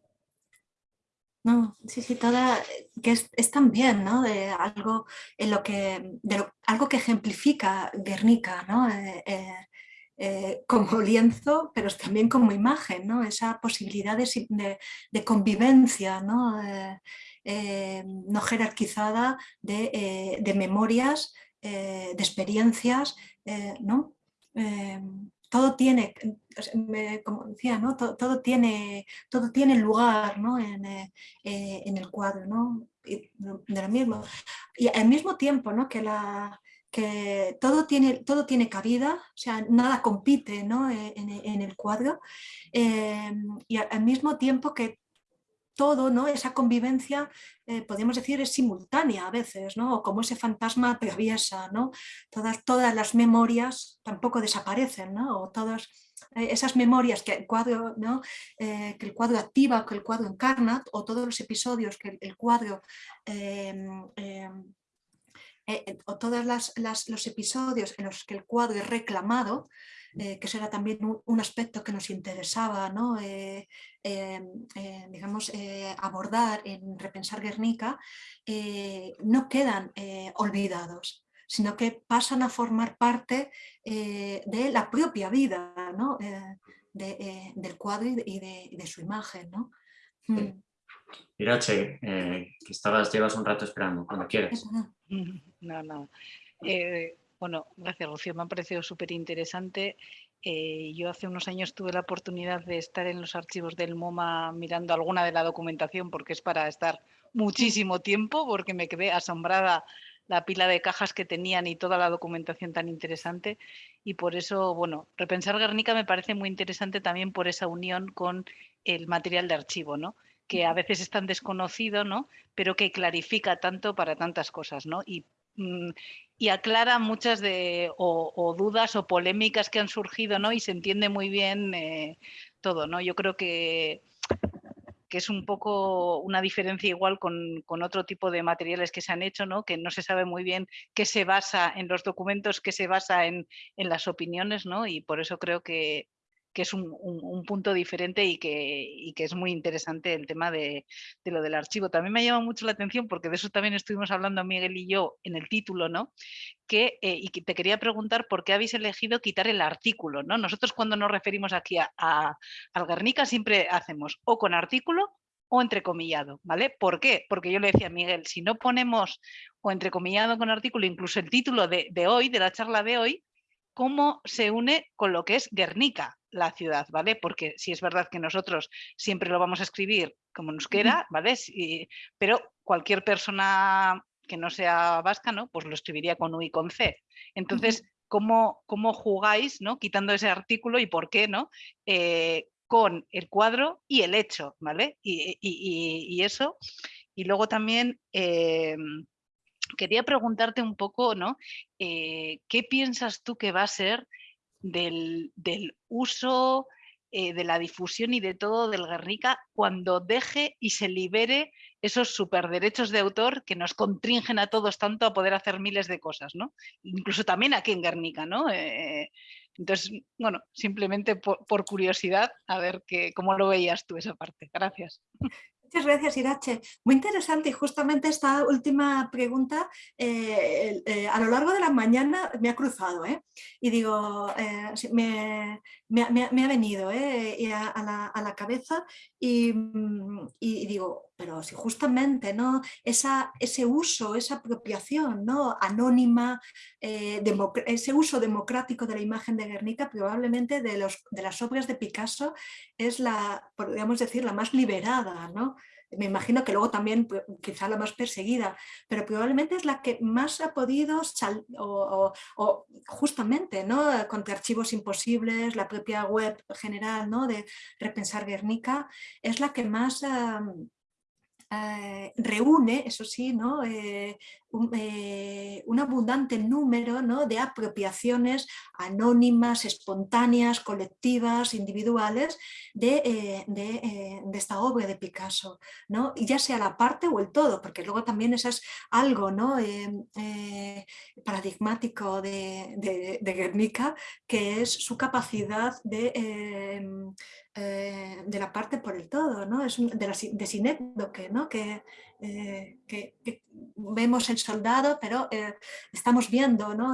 No, sí, sí, toda, que es, también, ¿no? De algo, en lo que, de algo que ejemplifica Guernica, ¿no? Eh, eh, eh, como lienzo, pero también como imagen, ¿no? Esa posibilidad de, convivencia, ¿no? no jerarquizada de, de memorias, de experiencias, ¿no? Todo tiene, como decía, ¿no? todo, tiene, todo tiene lugar ¿no? en, eh, eh, en, el cuadro, ¿no? Y, de lo mismo. Y al mismo tiempo ¿no? que, la, que todo, tiene, todo tiene cabida, o sea, nada compite ¿no? Eh, en, en, el cuadro, y al mismo tiempo que todo, ¿no? esa convivencia, eh, podríamos decir, es simultánea a veces, ¿no? o como ese fantasma atraviesa, ¿no? todas, todas las memorias tampoco desaparecen, ¿no? o todas eh, esas memorias que el cuadro, ¿no? Eh, que el cuadro activa, que el cuadro encarna, o todos los episodios que el, cuadro em, em, o todos los episodios en los que el cuadro es reclamado, eh, que será también un, aspecto que nos interesaba ¿no? Eh, eh, digamos, abordar en Repensar Guernica, no quedan olvidados sino que pasan a formar parte de la propia vida ¿no? del cuadro y de, su imagen. ¿no? Mm. Irache, que estabas, llevas un rato esperando, cuando quieres. No, no. Bueno, gracias Rocío, me ha parecido súper interesante. Eh, yo hace unos años tuve la oportunidad de estar en los archivos del MoMA mirando alguna de la documentación porque es para estar muchísimo tiempo porque me quedé asombrada la pila de cajas que tenían y toda la documentación tan interesante y por eso, bueno, repensar Guernica me parece muy interesante también por esa unión con el material de archivo, ¿no? que a veces es tan desconocido, ¿no? pero que clarifica tanto para tantas cosas. ¿no? Y Mm, y aclara muchas de dudas o polémicas que han surgido, ¿no? Y se entiende muy bien eh, todo, ¿no? Yo creo que que es un poco una diferencia igual con, otro tipo de materiales que se han hecho, ¿no? que no se sabe muy bien qué se basa en los documentos, qué se basa en, en las opiniones, ¿no? y por eso creo que, que es un, punto diferente y que, es muy interesante el tema de, lo del archivo. También me ha llamado mucho la atención, porque de eso también estuvimos hablando Miguel y yo en el título, ¿no? Que, eh, y te quería preguntar por qué habéis elegido quitar el artículo, ¿no? Nosotros cuando nos referimos aquí a, al Guernica siempre hacemos o con artículo o entrecomillado, ¿vale? ¿Por qué? Porque yo le decía a Miguel, si no ponemos o entrecomillado con artículo, incluso el título de, de hoy, de la charla de hoy, cómo se une con lo que es Guernica, la ciudad, ¿vale? Porque si es verdad que nosotros siempre lo vamos a escribir como nos quiera, ¿vale? pero cualquier persona que no sea vasca, ¿no? Pues lo escribiría con U y con C. Entonces, ¿cómo, cómo jugáis, ¿no? Quitando ese artículo y por qué, ¿no? Eh, con el cuadro y el hecho, ¿vale? Y, eso. Y luego también... Em, quería preguntarte un poco, ¿no? Eh, ¿Qué piensas tú que va a ser del, uso, eh, de la difusión y de todo del Guernica cuando deje y se libere esos superderechos de autor que nos contringen a todos tanto a poder hacer miles de cosas, ¿no? Incluso también aquí en Guernica, ¿no? Eh, entonces, bueno, simplemente por, curiosidad, a ver que, cómo lo veías tú esa parte. Gracias. Muchas gracias, Irache. Muy interesante y justamente esta última pregunta eh, eh, a lo largo de la mañana me ha cruzado ¿eh? y digo, me, ha venido a, la, cabeza mm, y, digo, pero si justamente ¿no? Ese uso, esa apropiación ¿no? anónima, ese uso democrático de la imagen de Guernica probablemente de, los, de las obras de Picasso es la, podríamos decir, la más liberada, ¿no? me imagino que luego también pues, quizá la más perseguida, pero probablemente es la que más ha podido, o, justamente ¿no? contra archivos imposibles, la propia web general ¿no? de Repensar Guernica, es la que más... Eh, reúne, eso sí, ¿no? Eh, eh, un, abundante número ¿no? de apropiaciones anónimas, espontáneas, colectivas, individuales de, de, esta obra de Picasso, ¿no? ya sea la parte o el todo, porque luego también eso es algo ¿no? paradigmático de, de, Guernica, que es su capacidad de eh, de la parte por el todo, ¿no? es de, la, de ¿no? Que, eh, que, vemos el soldado, pero eh, estamos viendo, ¿no?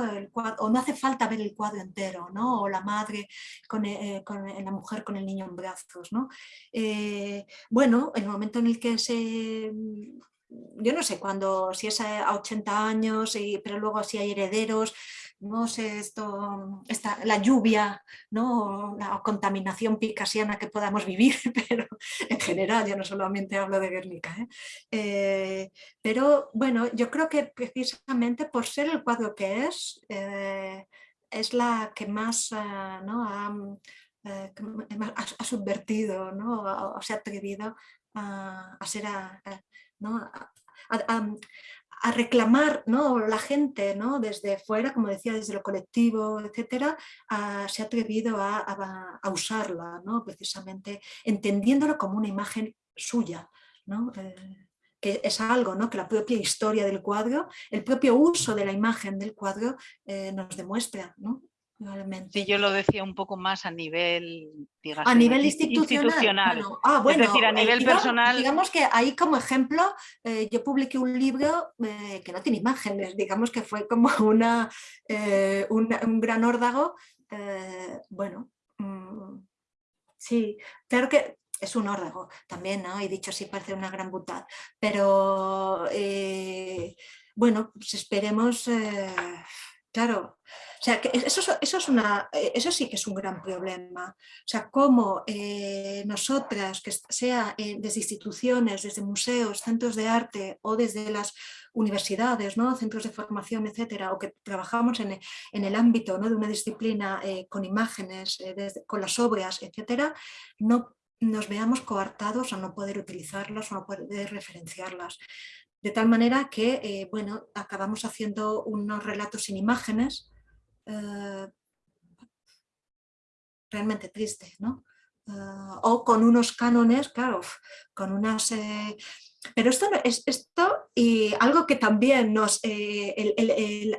O no hace falta ver el cuadro entero, ¿no? o la madre con, con la mujer con el niño en brazos. ¿no? bueno, el momento en el que se yo no sé cuándo, si es a 80 años, pero luego si hay herederos, no sé, esto, esta, la lluvia, ¿no? la contaminación picasiana que podamos vivir, pero en general, yo no solamente hablo de Guernica. ¿eh? Eh, pero bueno, yo creo que precisamente por ser el cuadro que es, eh, es la que más ¿no? ha, ha, subvertido, ¿no? o, se ha atrevido a, ser ¿no? a reclamar ¿no? la gente ¿no? desde fuera, como decía, desde lo colectivo, etcétera, se ha atrevido a, usarla, ¿no? precisamente entendiéndolo como una imagen suya. ¿no? Eh, que es algo ¿no? que la propia historia del cuadro, el propio uso de la imagen del cuadro eh, nos demuestra. ¿no? Sí, yo lo decía un poco más a nivel, digamos, a nivel institucional. ah, bueno, es decir, a eh, nivel personal. Digamos que ahí como ejemplo, eh, yo publiqué un libro eh, que no tiene imágenes, digamos que fue como una, un gran órdago. bueno, mm, sí, claro que es un órdago también, ¿no? Y dicho así parece una gran butad, pero bueno, pues esperemos Claro, o sea, que eso, es una, eh, eso sí que es un gran problema. O sea, cómo eh, nosotras, que sea eh, desde instituciones, desde museos, centros de arte o desde las universidades, ¿no? centros de formación, etcétera, o que trabajamos en, el ámbito ¿no? de una disciplina con imágenes, con las obras, etcétera, no nos veamos coartados a no poder utilizarlas o no poder referenciarlas. De tal manera que, eh, bueno, acabamos haciendo unos relatos sin imágenes, eh, realmente tristes, ¿no? ah, o con unos cánones, claro, con unas... Eh, pero esto, es, esto y algo que también nos, eh,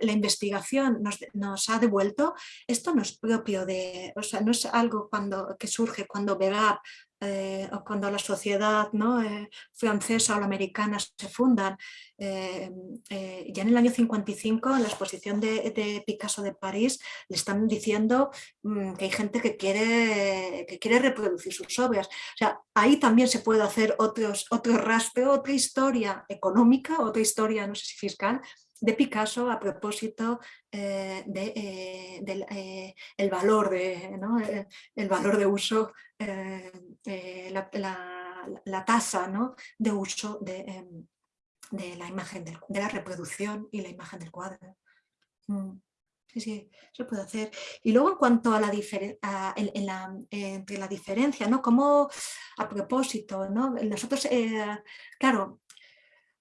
la investigación nos, ha devuelto, esto no es propio de, o sea, no es algo cuando, que surge cuando Vegap eh, o cuando la sociedad ¿no? Eh, francesa o la americana se fundan. Eh, ya en el año 55, en la exposición de, Picasso de París, le están diciendo mm, que hay gente que quiere, que quiere reproducir sus obras. O sea, ahí también se puede hacer otros, otro rastro, otra historia económica, otra historia, no sé si fiscal, de Picasso a propósito del de, el valor de, el valor de uso eh, la, tasa ¿no? de uso de, em, de, la imagen, de, la reproducción y la imagen del cuadro. Mm, sí, sí, se puede hacer. Y luego en cuanto a la, en, la, entre la diferencia, ¿no? Como a propósito, ¿no? Nosotros, eh, claro,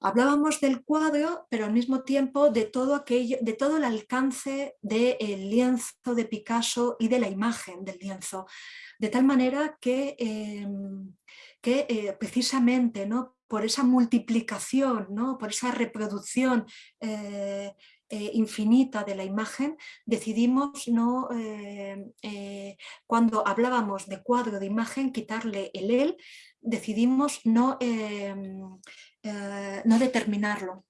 hablábamos del cuadro, pero al mismo tiempo de todo, aquello, de todo el alcance del lienzo de Picasso y de la imagen del lienzo de tal manera que, em, que eh, precisamente ¿no? por esa multiplicación, ¿no? por esa reproducción eh, eh, infinita de la imagen, decidimos no, cuando hablábamos de cuadro de imagen, quitarle el él, decidimos no, em, no determinarlo.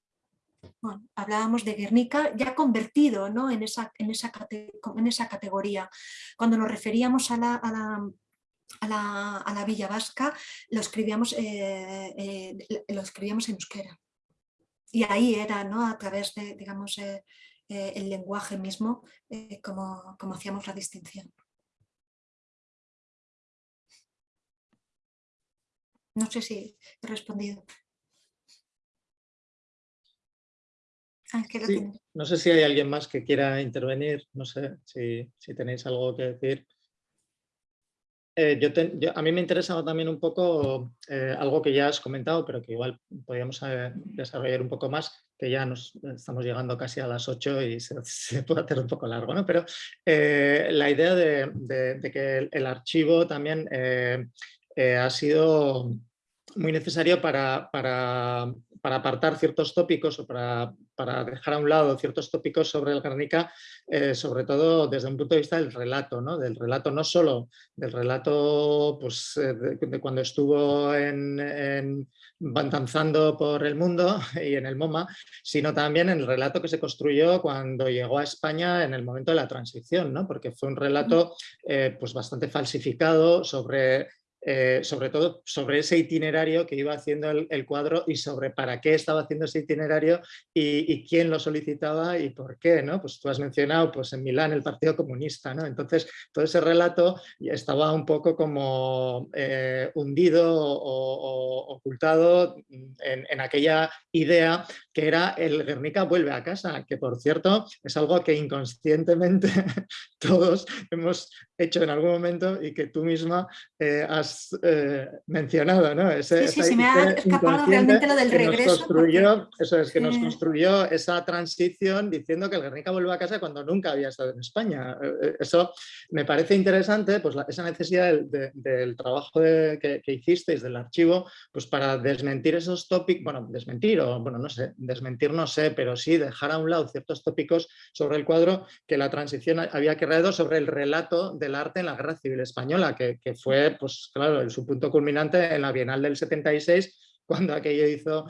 hablábamos de Guernica ya convertido ¿no? en, esa, en, esa, categoría. Cuando nos referíamos a la, a la, a la, Villa Vasca, lo escribíamos, eh, eh, lo escribíamos en euskera. Y ahí era, ¿no? a través de digamos, eh, el lenguaje mismo, como, como hacíamos la distinción. No sé si he respondido. Ah, no sé si hay alguien más que quiera intervenir, no sé si, tenéis algo que decir. Eh, yo, a mí me interesaba también un poco eh, algo que ya has comentado, pero que igual podríamos eh, desarrollar un poco más, que ya nos estamos llegando casi a las 8 y se, puede hacer un poco largo, ¿no? Pero la idea de, que el, archivo también ha sido muy necesario para, para, para apartar ciertos tópicos o para, para, dejar a un lado ciertos tópicos sobre el Guernica, eh, sobre todo desde un punto de vista del relato, ¿no? del relato no solo del relato pues, eh, de, cuando estuvo en, en, danzando por el mundo y en el MoMA, sino también el relato que se construyó cuando llegó a España en el momento de la transición, ¿no? porque fue un relato eh, pues bastante falsificado sobre eh, sobre todo sobre ese itinerario que iba haciendo el, cuadro y sobre para qué estaba haciendo ese itinerario y, quién lo solicitaba y por qué, ¿no? Pues tú has mencionado pues en Milán el Partido Comunista, ¿no? Entonces todo ese relato estaba un poco como eh, hundido o, ocultado en, aquella idea que era el Guernica vuelve a casa, que por cierto es algo que inconscientemente todos hemos hecho en algún momento y que tú misma eh, has eh, mencionado, ¿no? sí, sí, se me ha escapado realmente lo del regreso. construyó, Eso es, que nos construyó esa transición diciendo que el Guernica vuelve a casa cuando nunca había estado en España. Eh, eso me parece interesante, pues esa necesidad del, trabajo que, que, hicisteis del archivo, pues para desmentir esos tópicos, bueno, desmentir o, bueno, no sé, desmentir no sé, pero sí dejar a un lado ciertos tópicos sobre el cuadro que la transición había creado sobre el relato del arte en la Guerra Civil Española, que, que fue, pues claro, su punto culminante en la Bienal del 76, cuando aquello hizo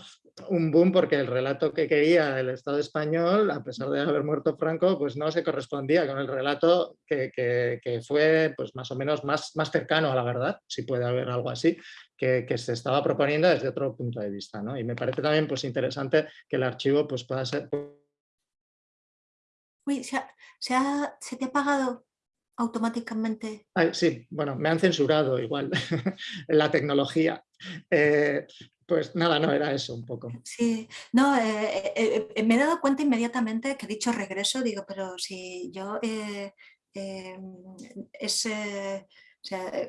un boom porque el relato que quería el Estado español, a pesar de haber muerto Franco, pues no se correspondía con el relato que, fue pues más o menos más, más cercano a la verdad, si puede haber algo así, que, se estaba proponiendo desde otro punto de vista. ¿no? Y me parece también pues, interesante que el archivo pues, pueda ser... Uy, se, se te ha apagado automáticamente. sí, bueno, me han censurado igual la tecnología. Eh, pues nada, no era eso un poco. Sí, no, eh, eh, me he dado cuenta inmediatamente que dicho regreso, digo, pero si yo ese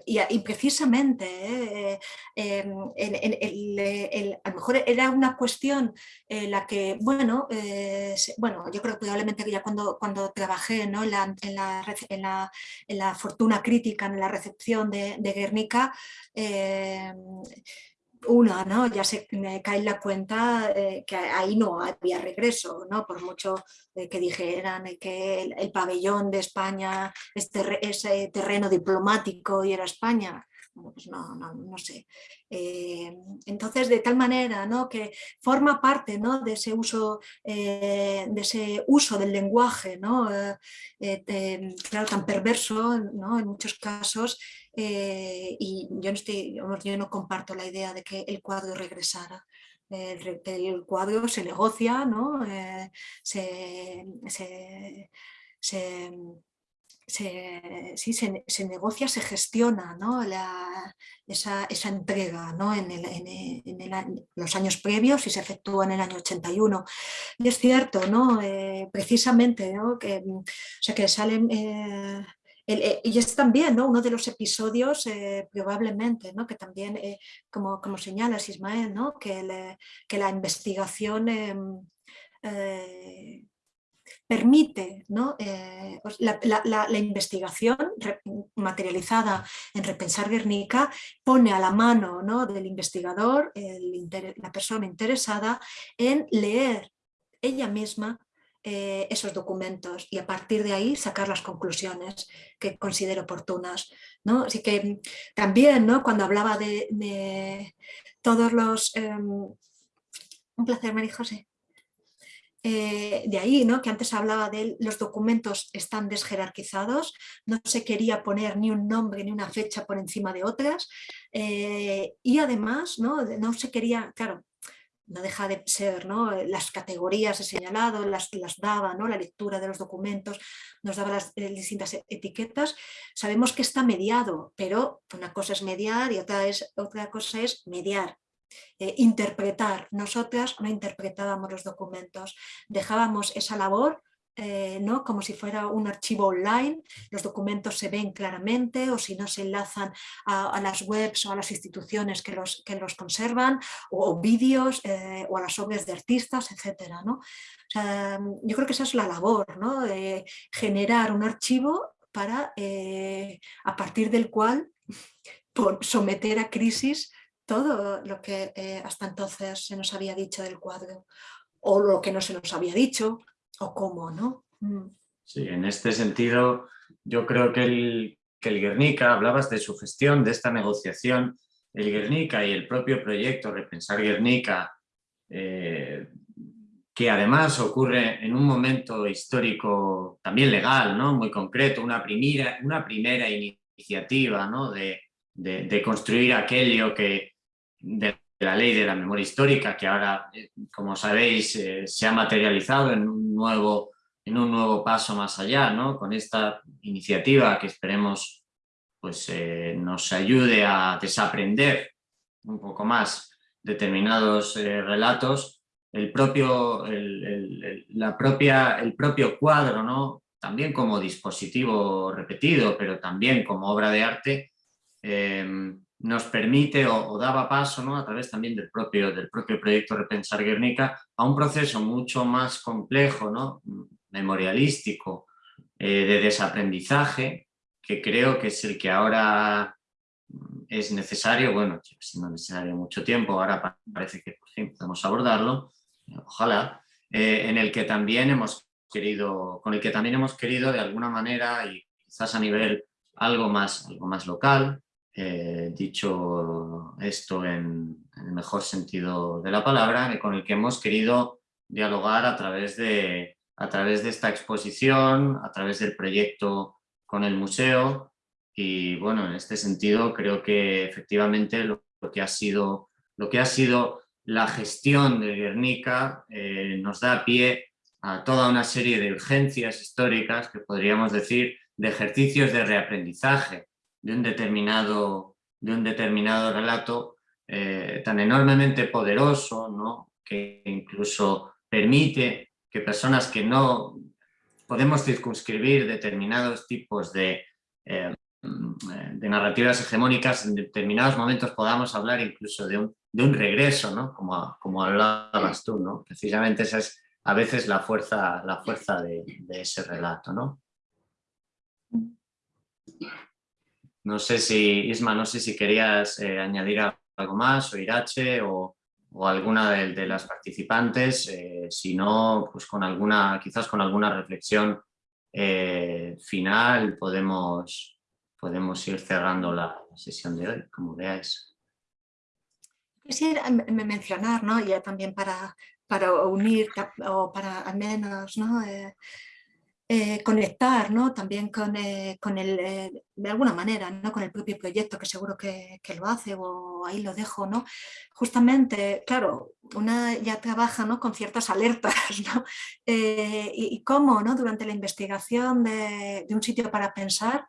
y, precisamente, eh, em, a lo mejor era una cuestión en la que, bueno, eh, bueno yo creo que probablemente ya cuando, cuando trabajé ¿no? en, la, en, la, en, la, fortuna crítica, en la recepción de, de Guernica, una, ¿no? ya se me cae la cuenta eh, que ahí no había regreso, ¿no? por mucho eh, que dijeran que el, pabellón de España es, ese terreno diplomático y era España, pues no, no, no sé. Eh, entonces, de tal manera ¿no? que forma parte ¿no? de, ese uso, de ese uso del lenguaje, ¿no? claro, tan perverso ¿no? en muchos casos, eh, y yo no, estoy, yo no comparto la idea de que el cuadro regresara. El, cuadro se negocia, ¿no? Eh, se, se, se, se, negocia, se gestiona ¿no? la, esa, esa, entrega ¿no? en, el, en, el, los años previos y se efectúa en el año 81. Y es cierto, ¿no? Eh, precisamente, ¿no? que, o sea, que salen eh, y es también ¿no? uno de los episodios, eh, probablemente, ¿no? que también, eh, como, como señalas Ismael, ¿no? que, que la investigación em, permite ¿no? la, la, investigación materializada en Repensar Guernica pone a la mano ¿no? del investigador, la persona interesada, en leer ella misma eh, esos documentos y a partir de ahí sacar las conclusiones que considero oportunas. ¿no? Así que también ¿no? cuando hablaba de, todos los... Em, un placer, María José. Eh, de ahí, ¿no? que antes hablaba de los documentos están desjerarquizados, no se quería poner ni un nombre ni una fecha por encima de otras eh, y además ¿no? no se quería, claro, no deja de ser, ¿no? Las categorías he señalado, las, las daba, ¿no? la lectura de los documentos, nos daba las eh, distintas etiquetas, sabemos que está mediado, pero una cosa es mediar y otra, es, otra cosa es mediar, eh, interpretar. Nosotras no interpretábamos los documentos, dejábamos esa labor eh, ¿no? como si fuera un archivo online, los documentos se ven claramente o si no se enlazan a, las webs o a las instituciones que los, que los conservan o, vídeos eh, o a las obras de artistas, etc. ¿no? yo creo que esa es la labor, ¿no? de generar un archivo para, a partir del cual someter a crisis todo lo que hasta entonces se nos había dicho del cuadro o lo que no se nos había dicho o cómo, ¿no? Mm. Sí, en este sentido yo creo que el, que el Guernica, hablabas de su gestión, de esta negociación, el Guernica y el propio proyecto Repensar Guernica, eh, que además ocurre en un momento histórico también legal, ¿no? muy concreto, una primera, una primera iniciativa ¿no? de, de, construir aquello que de la ley de la memoria histórica, que ahora, eh, como sabéis, eh, se ha materializado en un, nuevo, en un nuevo paso más allá, ¿no? con esta iniciativa que esperemos pues, eh, nos ayude a desaprender un poco más determinados relatos, el propio, el, la propia, el propio cuadro, ¿no? también como dispositivo repetido, pero también como obra de arte, nos permite o, daba paso ¿no? a través también del propio, del propio proyecto Repensar Guernica a un proceso mucho más complejo, ¿no? memorialístico, eh, de desaprendizaje, que creo que es el que ahora es necesario, bueno, siendo necesario mucho tiempo, ahora parece que podemos abordarlo, ojalá, eh, en el que también hemos querido, con el que también hemos querido de alguna manera y quizás a nivel algo más, algo más local, eh, dicho esto en, el mejor sentido de la palabra, con el que hemos querido dialogar a través, de, a través de esta exposición, a través del proyecto con el museo. Y bueno, en este sentido creo que efectivamente lo, que, ha sido, lo que ha sido la gestión de Guernica eh, nos da pie a toda una serie de urgencias históricas que podríamos decir de ejercicios de reaprendizaje, de un determinado, de un determinado relato eh, tan enormemente poderoso, ¿no? que incluso permite que personas que no podemos circunscribir determinados tipos de, eh, de narrativas hegemónicas, en determinados momentos podamos hablar incluso de un, de un regreso, ¿no? como, como hablabas tú, ¿no? precisamente esa es a veces la fuerza, la fuerza de, ese relato. ¿no? No sé si, Isma, no sé si querías eh, añadir algo más, o Irache, o, alguna de, las participantes, eh, si no, pues con alguna, quizás con alguna reflexión eh, final podemos, podemos ir cerrando la sesión de hoy, como veáis. Quisiera mencionar, ¿no? ya también para, para unir o para al menos ¿no? Eh, conectar ¿no? también con, eh, con el, eh, de alguna manera, ¿no? con el propio proyecto que seguro que, lo hace o ahí lo dejo. ¿no? Justamente, claro, una ya trabaja ¿no? con ciertas alertas ¿no? y, cómo ¿no? durante la investigación de un sitio para pensar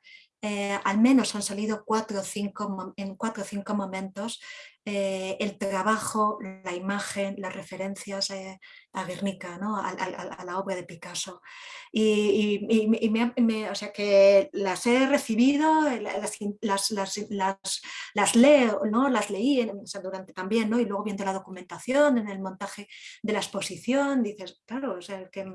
al menos han salido cuatro o cinco, en cuatro o cinco momentos eh, el trabajo, la imagen, las referencias eh, a Guernica, ¿no? a, la obra de Picasso. Y, o sea que las he recibido, eh, las, las, leo, ¿no? las leí durante también, ¿no? y luego viendo la documentación, en el montaje de la exposición, dices, claro, o sea, que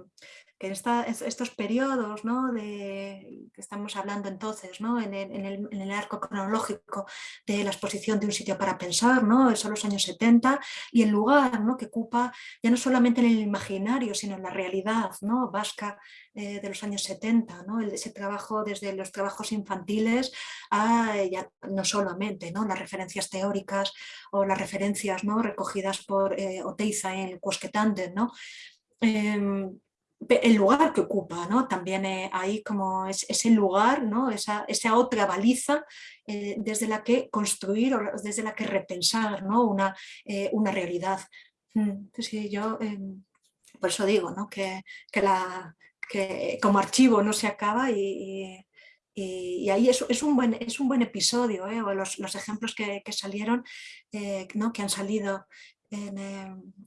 que estos periodos ¿no? de, que estamos hablando entonces ¿no? en, el, en, el, arco cronológico de la exposición de un sitio para pensar, ¿no? son los años 70 y el lugar ¿no? que ocupa ya no solamente en el imaginario sino en la realidad ¿no? vasca eh, de los años 70, ¿no? ese trabajo desde los trabajos infantiles a ya, no solamente ¿no? las referencias teóricas o las referencias ¿no? recogidas por eh, Oteiza en el Cusquetante, ¿no? Em, el lugar que ocupa, ¿no? También eh, hay como es, ese lugar, ¿no? esa, otra baliza eh, desde la que construir o desde la que repensar ¿no? una, eh, realidad. Mm, sí, yo em, por eso digo ¿no? que, como archivo no se acaba y, ahí es, es, un buen, episodio, los, los, ejemplos que, que salieron, ¿no? que han salido Em,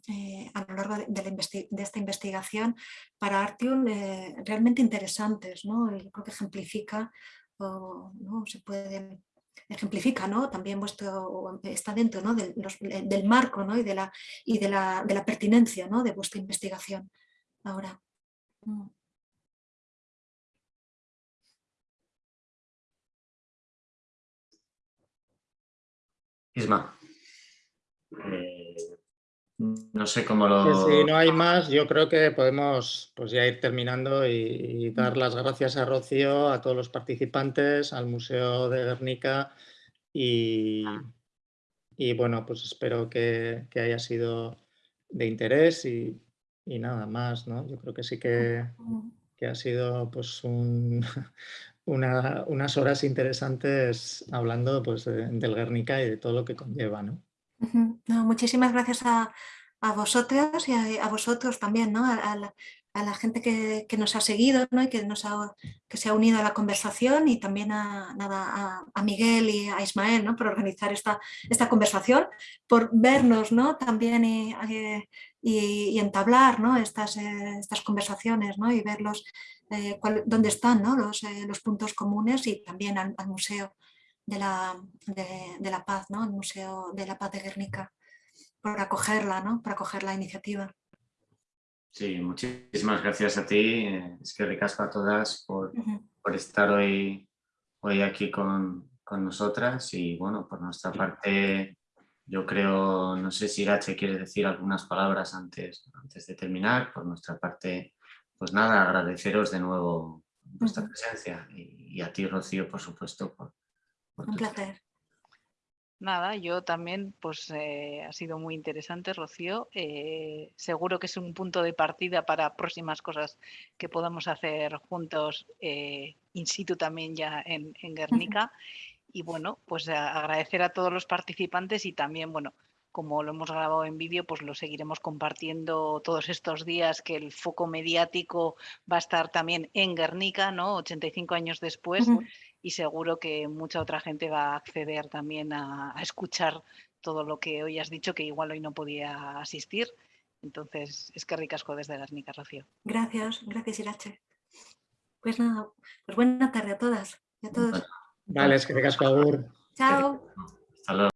eh, a lo largo de, esta investigación para Artium eh, realmente interesantes. ¿no? Yo creo que ejemplifica, o, ¿no? se puede ejemplifica ¿no? también vuestro, está dentro ¿no? del, del marco ¿no? y, de la, y de la, de la pertinencia ¿no? de vuestra investigación ahora. Mm. Isma. Eh, no sé cómo lo... Si no hay más, yo creo que podemos pues ya ir terminando y, dar las gracias a Rocío, a todos los participantes, al Museo de Guernica y, y bueno, pues espero que, haya sido de interés y, nada más, ¿no? Yo creo que sí que, ha sido pues unas horas interesantes hablando pues del Guernica y de todo lo que conlleva, ¿no? Muchísimas gracias a, a vosotros y a, vosotros también, ¿no? a, la, gente que, nos ha seguido ¿no? y que, nos ha, que se ha unido a la conversación y también a, nada, a, Miguel y a Ismael ¿no? por organizar esta, esta conversación, por vernos ¿no? también y, y, entablar ¿no? estas, eh, estas conversaciones ¿no? y verlos eh, dónde están ¿no? los, eh, los puntos comunes y también al museo de la, de, la paz, ¿no? el Museo de la Paz de Guernica, por acogerla, ¿no? para acoger la iniciativa. Sí, muchísimas gracias a ti, es que ricasco a todas por, por estar hoy, hoy aquí con, con, nosotras y bueno, por nuestra parte yo creo, no sé si Irache quiere decir algunas palabras antes, antes de terminar, por nuestra parte pues nada, agradeceros de nuevo vuestra presencia y, y a ti Rocío por supuesto por, un placer. Nada, yo también, pues eh, ha sido muy interesante, Rocío. Eh, seguro que es un punto de partida para próximas cosas que podamos hacer juntos eh, in situ también ya en, en Guernica. Y bueno, pues agradecer a todos los participantes y también, bueno, como lo hemos grabado en vídeo, pues lo seguiremos compartiendo todos estos días, que el foco mediático va a estar también en Guernica, ¿no? 85 años después, y seguro que mucha otra gente va a acceder también a, escuchar todo lo que hoy has dicho, que igual hoy no podía asistir. Entonces, es que ricasco desde Guernica, Rocío. Gracias, gracias Irache. Pues nada, pues buena tarde a todas y a todos. Vale, es que te casco, Agur. Chao. Hasta luego.